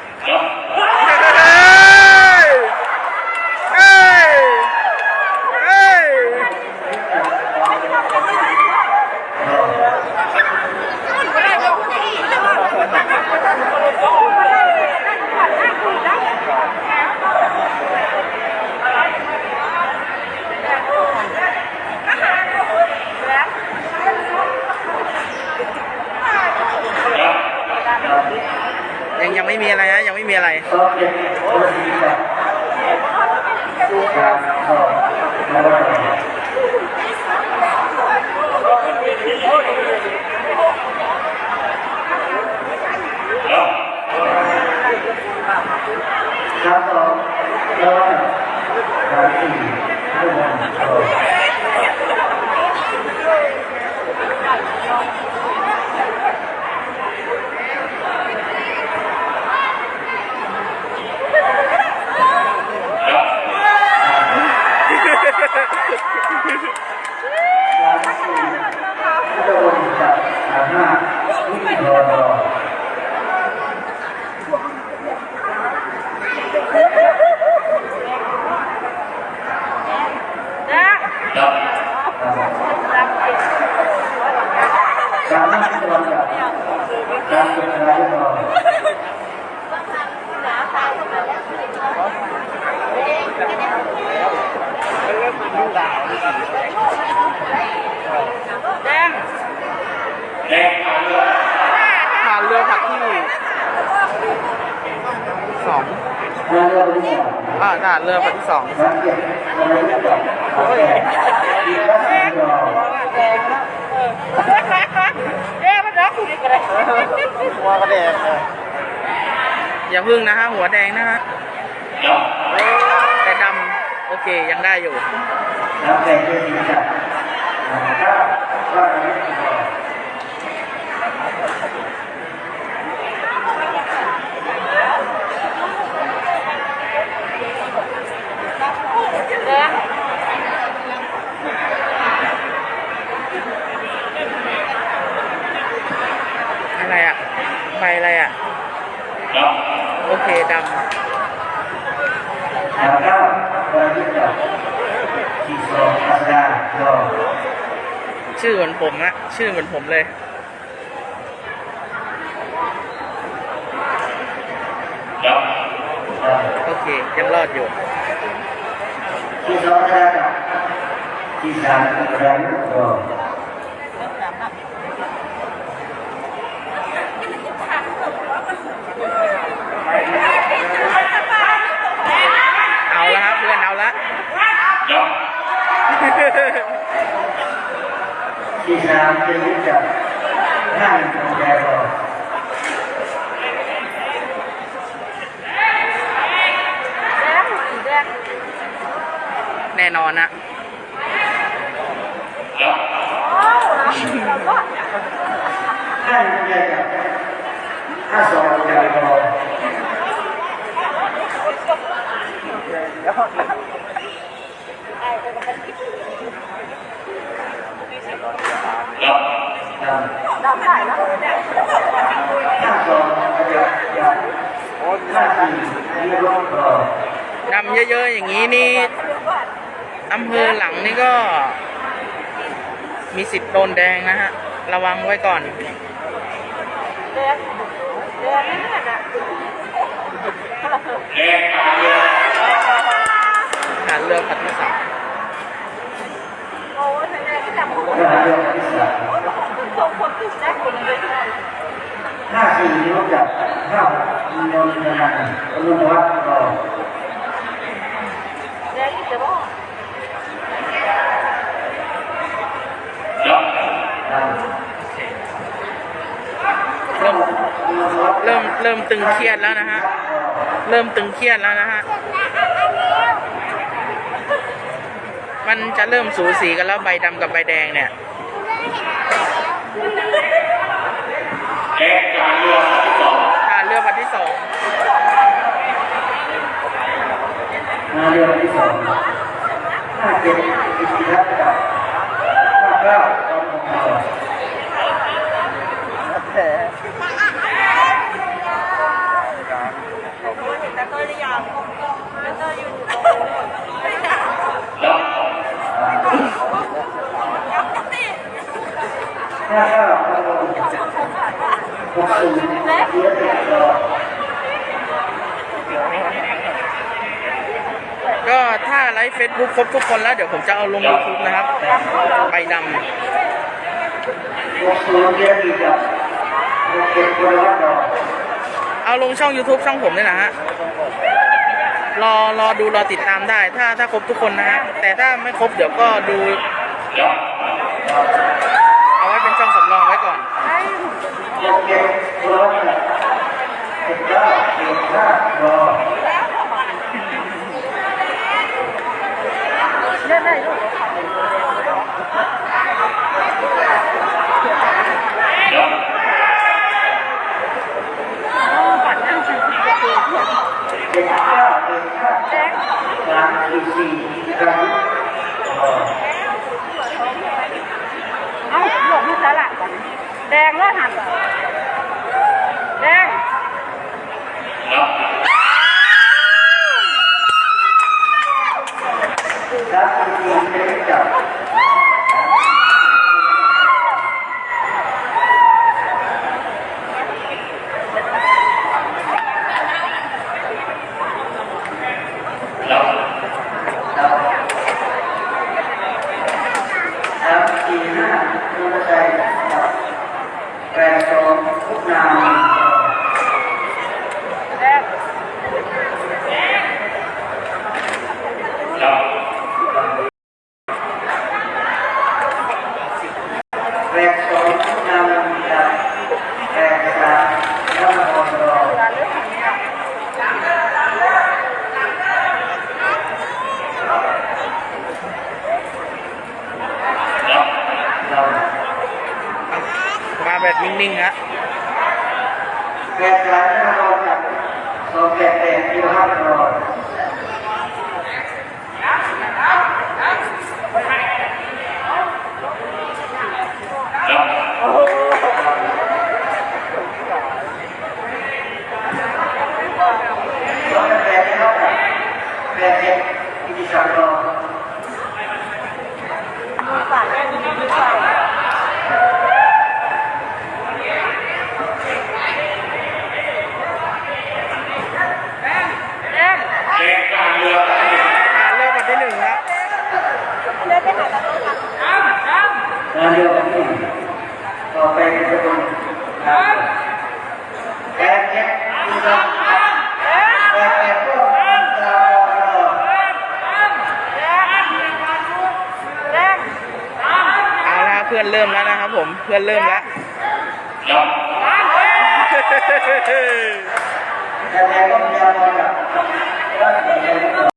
Speaker 4: ด
Speaker 1: แล้ว
Speaker 2: ก็
Speaker 1: เราที่จะที่สองอัตราโลำ
Speaker 2: ชื่อเหมือนผมอะชื่อเหมือนผมเลยโอเค ยังรอดอยู่
Speaker 1: ที่สองอัตราที่สามอัตราโล
Speaker 2: เอาละครับเพื่อนเอาละ
Speaker 1: ที่สามจะรู้จักห้างอัตราโล
Speaker 4: แดงสีแดง
Speaker 2: แน่นอนนะ
Speaker 4: โอ้เราก็
Speaker 1: ห้างอัตราโลห้าสอง อัตราโล
Speaker 4: ดำได้แล้ว
Speaker 1: ห้าสองอัตราโลห้าสี่ยี่สิบโล
Speaker 2: ดำเยอะๆอย่างนี้นี่อำเภอหลังนี่ก็ มีสิทธิ์โดนแดงนะฮะ ระวังไว้ก่อน
Speaker 4: แดงแดงนี่แหละ
Speaker 2: หาเรือพัดที่สาม
Speaker 4: โอ้ยแดงที่ดำคน
Speaker 1: ห้าเรื่องที่ ส
Speaker 4: องคนติดแดงคนเลย
Speaker 1: ห้าสี่รู้จักห้ามีนนทนันอนุวัฒน์รอ
Speaker 4: แดงที่จะบอก
Speaker 2: เริ่มเริ่มเริ่มตึงเครียดแล้วนะฮะ เริ่มตึงเครียดแล้วนะฮะ มันจะเริ่มสูสีกันแล้วใบดำกับใบแดงเนี่ย ค่ะเรือพันที่สอง
Speaker 1: มาเรื่องที่สองห้าเจ็ดอิทธิรัตน์กับห้าเก้าตอนของเรา
Speaker 4: แต่ตัวอย่างแต่ตัวอยู่
Speaker 1: ห้าเก้าพันหกหกศูนย์เยอะแยะ
Speaker 2: ก็ถ้าไลฟ์เฟซบุ๊กครบทุกคนแล้ว เดี๋ยวผมจะเอาลง YouTube นะครับใบดำเอาลงช่อง YouTube ช่องผมนี่แหละฮะ รอรอดูรอติดตามได้ ถ้าถ้าครบทุกคนนะฮะ แต่ถ้าไม่ครบเดี๋ยวก็ดู เอาไว้เป็นช่องสำรองไว้ก่อน
Speaker 1: หกเจ็ดคนวัดรอเจ็ดเก้าเจ็ดห้ารอ
Speaker 4: เล่นได้ด้วย
Speaker 1: เจ็ดเก้าเจ็ดห้า
Speaker 4: แดง
Speaker 1: สามสี่สี่ครั้งรอ
Speaker 4: เอาหลบมาสลัดแดงแล้วหันแดง
Speaker 1: สามสี่สี่เป็นจับ ครับสามสี่ห้าคุณชัยครับแปดสองทุกนาม
Speaker 4: แดง
Speaker 1: แปดสองทุกนามครับแปดสามน้ำมันรอ
Speaker 4: เลือดหันเนี่ย
Speaker 1: เรา
Speaker 2: มา แบบนิ่งๆฮะ
Speaker 1: แปดสามน้ำมันกับสองแปดแปดที่ห้ารอ
Speaker 2: ริ่มแล้วนะครับผม เพื่อนเริ่มแล้ว
Speaker 1: ยั
Speaker 4: ง
Speaker 2: ไง
Speaker 1: ต้อมีอะ
Speaker 2: ไร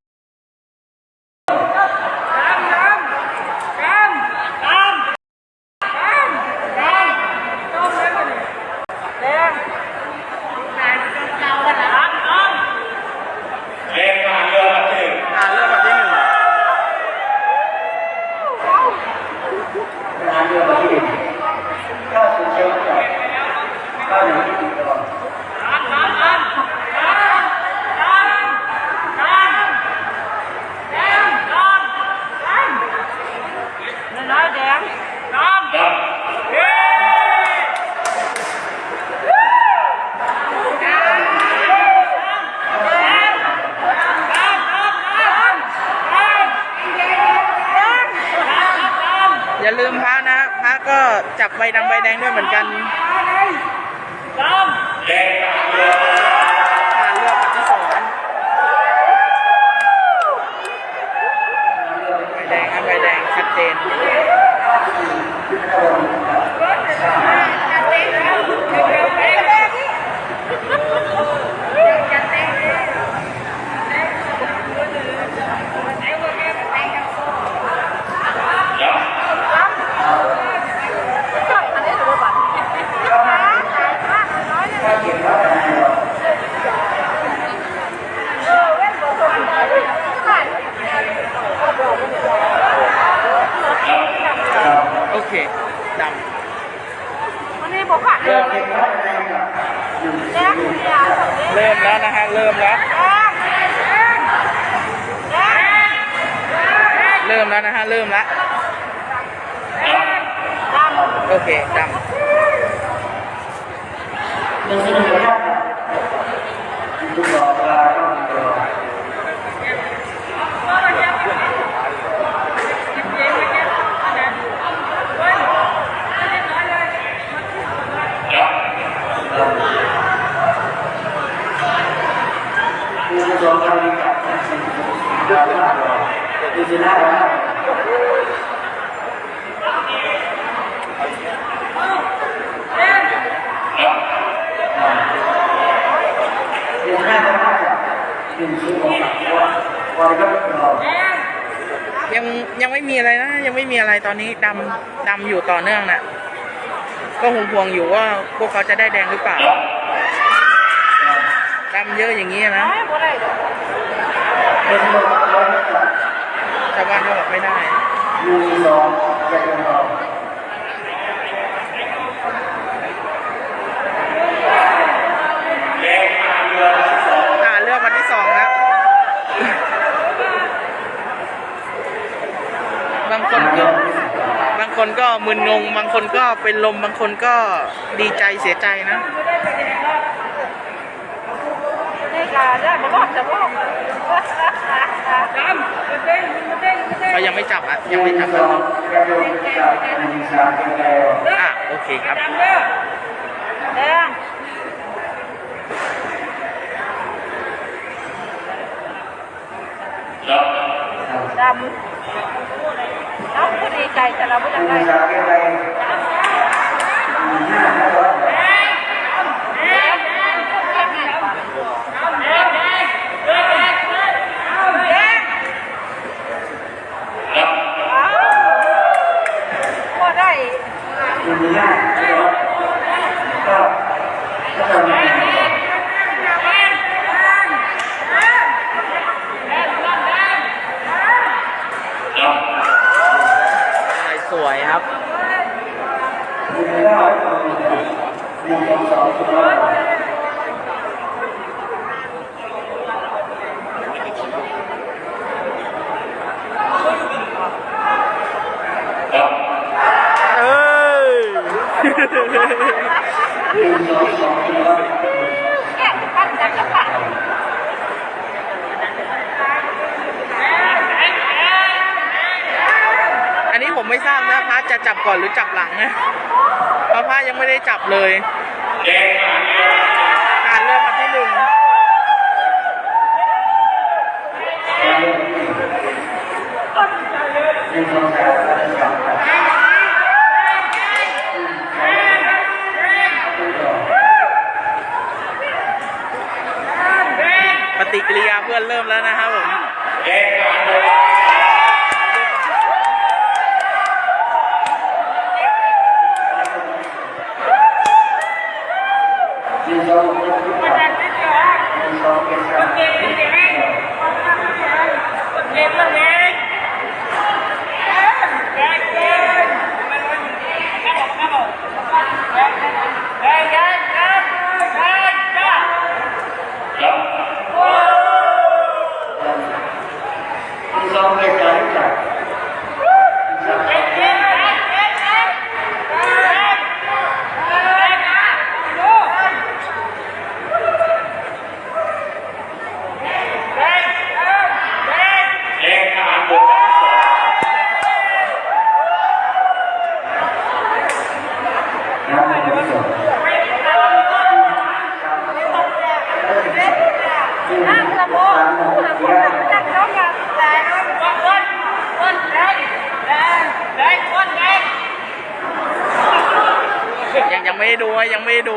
Speaker 2: เขาจะได้แดงหรือเปล่า ง
Speaker 1: บาง
Speaker 2: คนก็เป็นลม บางคนก็ดีใจเสียใจนะ
Speaker 4: เขา
Speaker 2: ยังไม่จับอะ ยังไม่จับ
Speaker 1: อะ
Speaker 2: โอเคครับ
Speaker 4: ดำ ดีใจแต่เราไม่ได้
Speaker 1: ก่อนหรือ
Speaker 4: จ
Speaker 2: ได้ดู
Speaker 8: ยัง
Speaker 1: ไม่ดู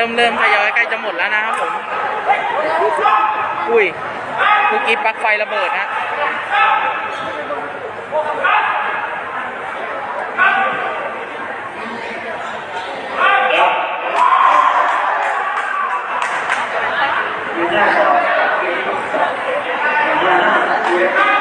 Speaker 2: ริ่
Speaker 8: ม
Speaker 2: เริ่
Speaker 1: มท
Speaker 9: ย
Speaker 1: อยใกล้จะหมดแล้วนะครับผม อุ้ยคุกี้ปักไฟระเบิดนะ
Speaker 2: Yeah.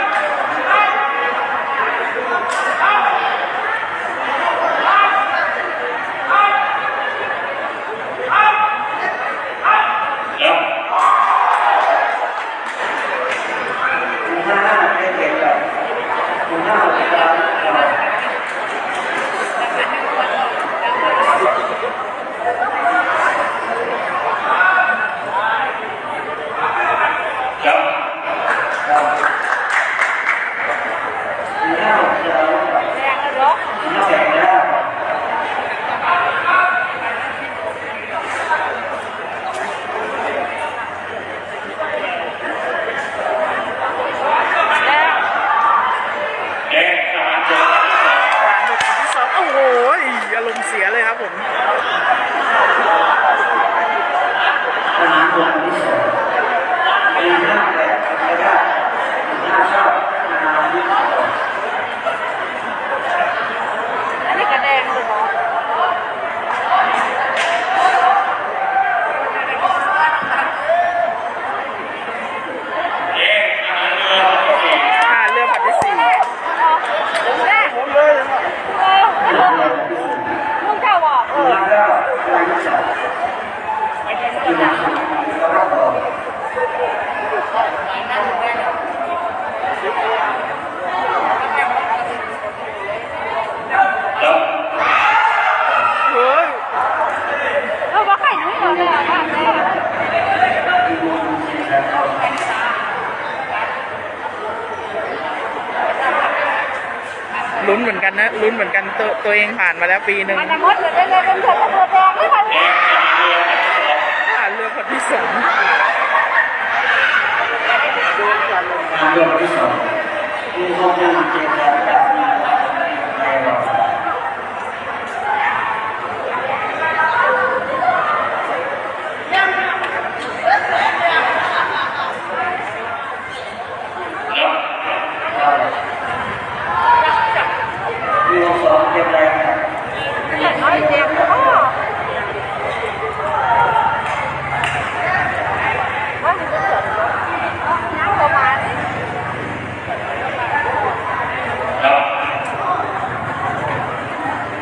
Speaker 2: ตัวตัวเองผ่านมาแล้วปีหนึ่ง
Speaker 4: มันจะมดเลยได้เลยเป็นเธอตัวแดงไม่ทัน
Speaker 2: ผ่านเรือคนที่สอง
Speaker 1: เรื่องที่สองมีข้อมูลเกี่ยวกับในรอบมีข้อสองเกี่ยวกับ
Speaker 4: น้อยเจ็บพ่อว่ามันจะเกิดน้ำประมาณ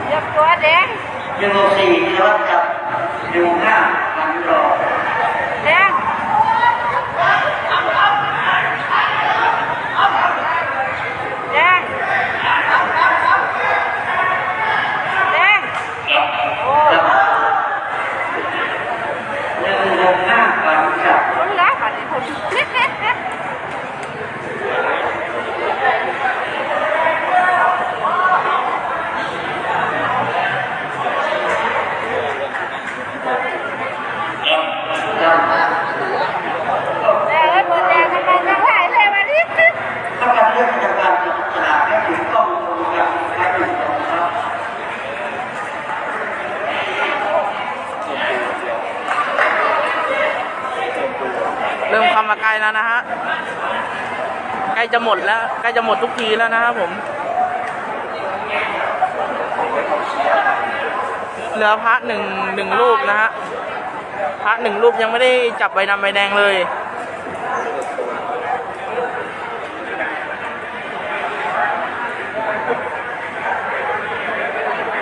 Speaker 4: เรียบตัวแด ง
Speaker 1: หนึ่งสี่รถกับหนึ่งห้าพันรอ
Speaker 4: แดงแดงแดงโอ้
Speaker 1: หนึ่งหกห้าพันกับ
Speaker 4: คนละบัดนี้คนเล็กๆ
Speaker 1: กับ
Speaker 4: แต่แล้วตัวแดงทำไมยังไหลเลยมาดิ
Speaker 1: ต้องการเรื่องจากการจับฉลากให้ถูกต้องตรงกับให้ถูกต้องครับ
Speaker 2: เริ่มเข้ามาใกล้แล้วนะฮะใกล้ จะหมดแล้วใกล้จะหมดทุกทีแล้วนะครับผม เหลือพระหนึ่งหนึ่งรูปนะฮะพระหนึ่งรูปยังไม่ได้จับใบดำใบแดงเลย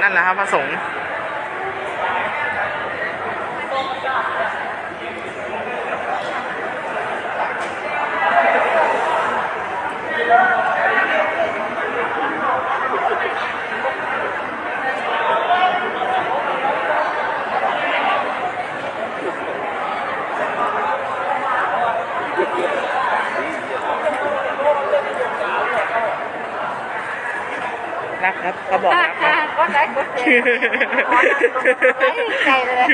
Speaker 2: นั่นแหละครับพระสงฆ์ นะครับเขาบอกรับนะ
Speaker 4: ก็ได้ก็เจ็บใจเลย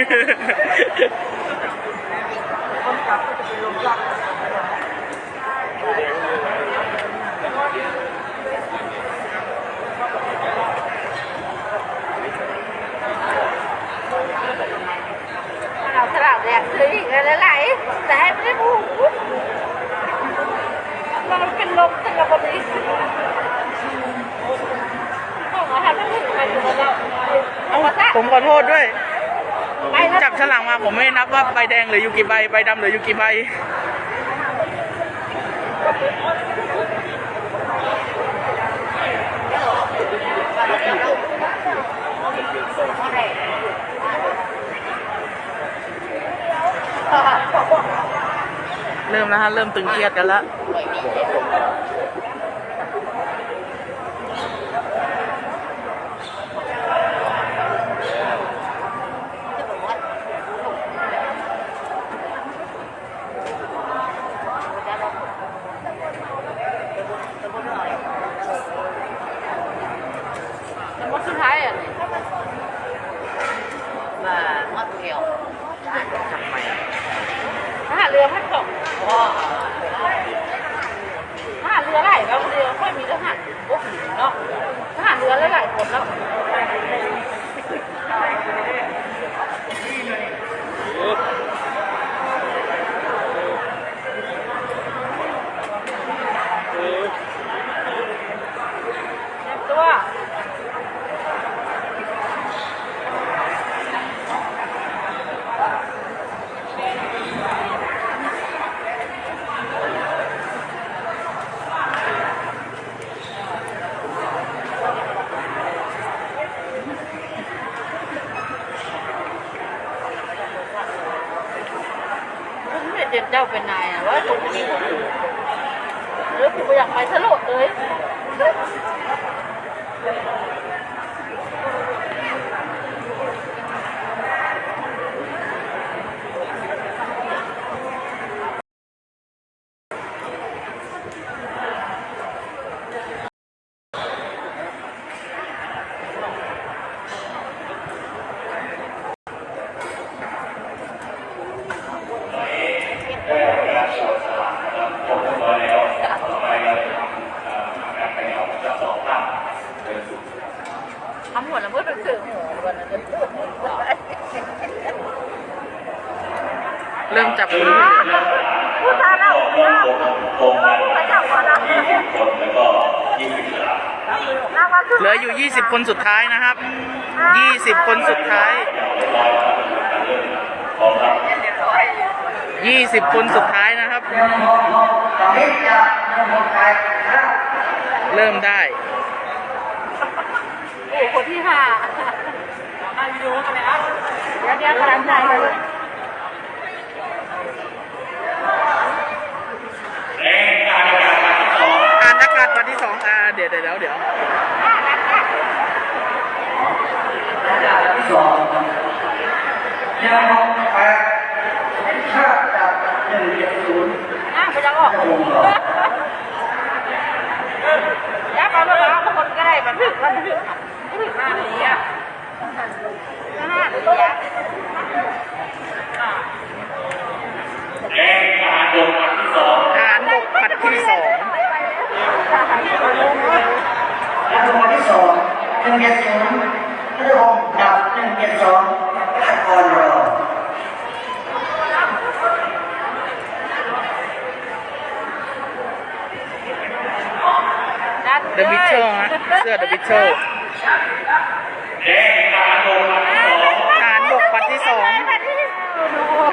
Speaker 4: คนขับก็จะเป็นลมรักเราสลับแดงซื้ออีกแล้วไหลแต่ให้ไม่ได้พูดมันเป็นลมตั้งแต่วันนี้
Speaker 2: เอ้าผมขอโทษด้วย จับฉลากมาผมไม่นับว่าใบแดงหลืออยู่กี่ใบใบดำหลืออยู่กี่ใบเริ่มแล้วฮะ เริ่มตึงเครียดกันแล้ว
Speaker 3: เช
Speaker 4: อฮะเสื้อเดอะ
Speaker 1: บิชเช
Speaker 4: อร์ฐาน
Speaker 2: บกปัดที่สอง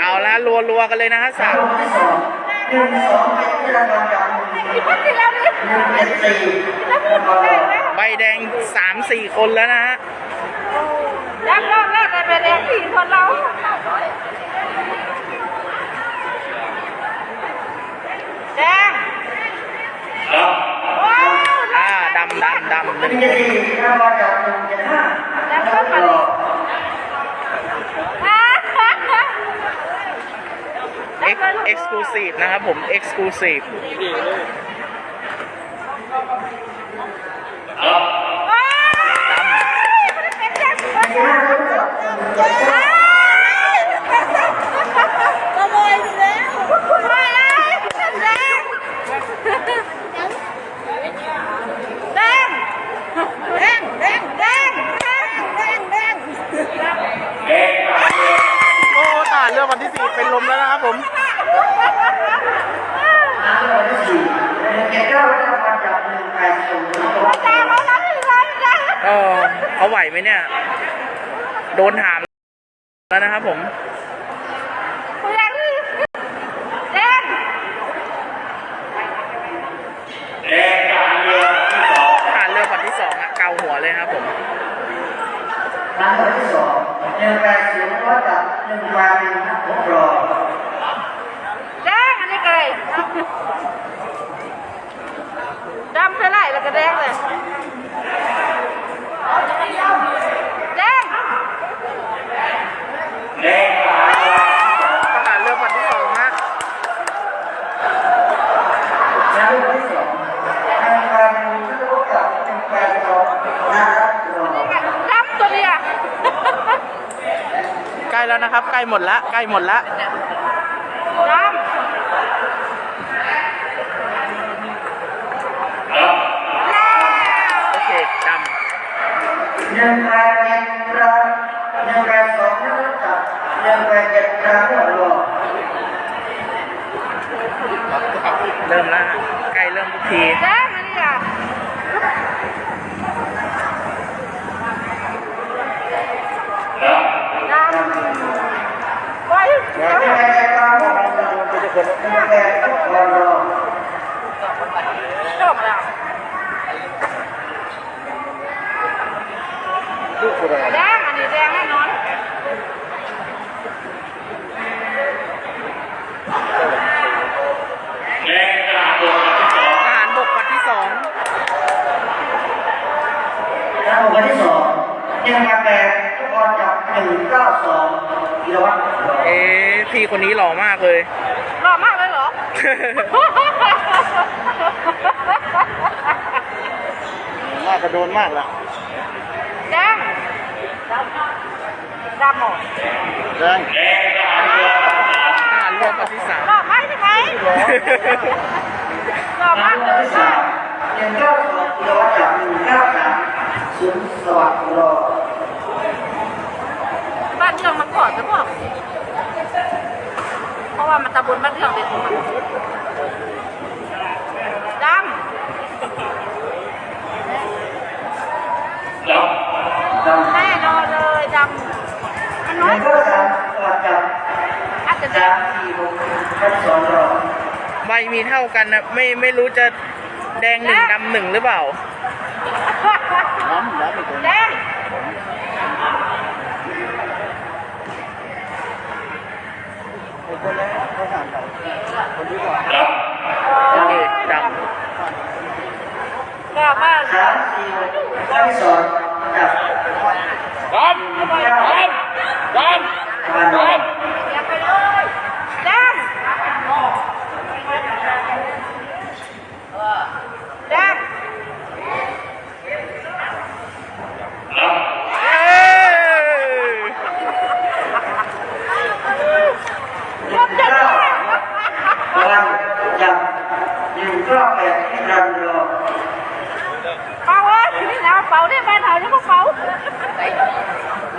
Speaker 1: เอา
Speaker 5: ละ
Speaker 2: รัวรัวกันเลยนะฮะสาม
Speaker 1: หนึ่งสองเป็นที่ระดับการหนึ่งสี่
Speaker 2: ใบแดงสามสี่คนแล้วนะฮะ
Speaker 4: ยักรอบแรกใบแดงสี่คนเราแดงำ
Speaker 2: ดำดำ
Speaker 1: หนึ่งแล้วก็มา
Speaker 2: เอ็กซ์คลูซีฟนะครับผมเอ็กซ์คลูซีฟ นที่สี่เป็นลมแล้วนะครับผม
Speaker 1: คนที่สี่แกก็ได้รัการจับมือไป
Speaker 4: สูง
Speaker 2: เออเขาไหวไหมเนี่ย โดนถามแล้วนะครับผม ใกล้หมดละใกล้หมดละ
Speaker 1: mana? Zang. Zamo. Zang. Ah, lupa sih sah. Lupa mana sih? Lupa mana sih? Yang kau lupa jam kau nak xuống sọt rồi. Bạn thường mặc cỏ đúng không? Không à, mà ta buồn bắt thường thì không mặc. ำ
Speaker 2: มั
Speaker 4: นน้อ
Speaker 2: ย
Speaker 4: ใน
Speaker 1: ก็สาม
Speaker 4: ตั
Speaker 1: วจับ
Speaker 4: อาจจะ
Speaker 1: สามสี่หกแค่สองรอบ
Speaker 2: ใบมีเท่ากันนะไม่ไม่รู้จะแดงหนึ่งดำหนึ่งหรือเปล่า
Speaker 3: น้ำแล้วไม่ถึง
Speaker 4: แดง
Speaker 3: คนแรกเขาสั่งไปคนที่ก่อน
Speaker 2: โอเคด
Speaker 4: ก็ว่า
Speaker 1: สามสี่หกแค่สองจับ
Speaker 5: ดำดำ ดำ
Speaker 1: มาดำ
Speaker 4: อย่าไปเลยแดงแดงำ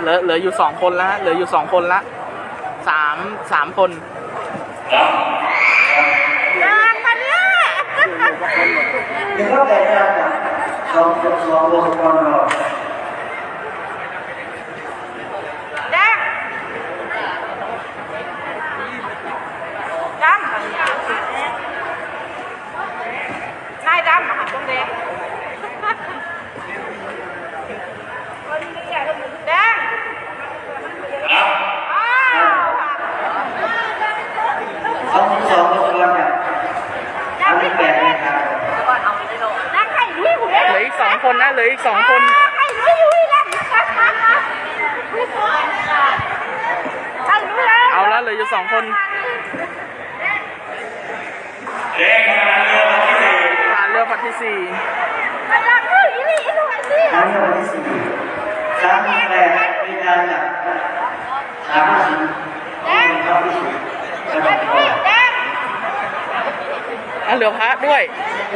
Speaker 2: เอ้ย
Speaker 4: รวมจะ
Speaker 1: เก้าวันจับหนึ่งก็แปดที่รันรอ
Speaker 4: เป่าเอ้ยนี่นะเป่าได้บ้านเราแล้วก็เป่า
Speaker 2: เหลือเหลืออยู่สองคนแล้วฮะเหลืออยู่สองคนละสามสามคน
Speaker 4: แดงมาเนี่ย
Speaker 1: หนึ่งก็แปดที่รันจับสองสองสองวงกลมรอ
Speaker 4: แดงดำนายดำหันตรงแดงแดงอ้าว
Speaker 1: สองสองวงกลมจับ
Speaker 4: ยั
Speaker 1: อั
Speaker 4: ง
Speaker 1: น
Speaker 4: ไม่
Speaker 1: นี้
Speaker 4: แป
Speaker 1: แป
Speaker 4: ด
Speaker 1: ดนะครับ
Speaker 4: ยังไข่ลุยหัว
Speaker 2: เหลืออีกสอง คนนะเหลืออีกสองคน
Speaker 4: ไข่ลุยลุยแล้วไข่ลุยแล้ว
Speaker 2: เอาแล้วเหลืออยู่สองคน
Speaker 5: แดงมาเรือลำที่สี่
Speaker 2: ผ่านเรือผัดที่สี่
Speaker 4: กำลังลุยลุยลุยสิ
Speaker 1: อันนี้วันที่สี่สามแปดที่รันจับสามสี่เข้าที่สี่สำหรับ
Speaker 4: ลุยแดง
Speaker 2: อะเหลือพระด้วย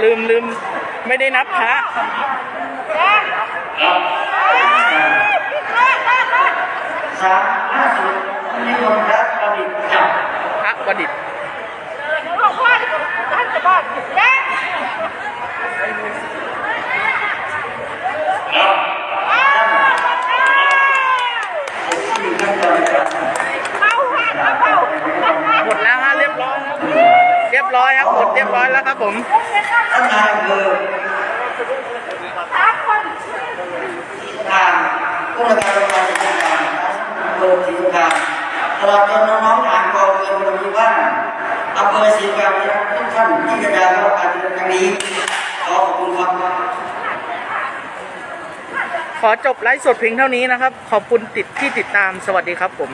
Speaker 2: ลืมลืมไม่ได้นับพระ
Speaker 4: แดง
Speaker 1: สามห้าศูนย์นิมนต์พระประดิษฐ์จับ
Speaker 2: พระประดิษฐ์
Speaker 4: หลวงพ่อท่านจะบอกแดง
Speaker 1: สี่ขั้นตอนการ
Speaker 4: เมาแห้งเมา
Speaker 2: หมดแล้วฮะเรียบร้อยครับเรียบร้อยครับหมดเรียบร้อยแล้วครับผม
Speaker 1: ท่านนายอำเภอ
Speaker 4: สามคน
Speaker 1: ทางผู้ราการโรงพยาบาลจังหวัดอำเภอศรีสงครามตลอดจนน้องๆทางกองเรือพลที่บ้านอำเภอศรีสงครามทุกท่านที่กระจายรับการเดินทางนี้ขอขอบคุณครับ
Speaker 2: ขอจบไลฟ์สดเพียงเท่านี้นะครับ ขอบคุณติดที่ติดตามสวัสดีครับผม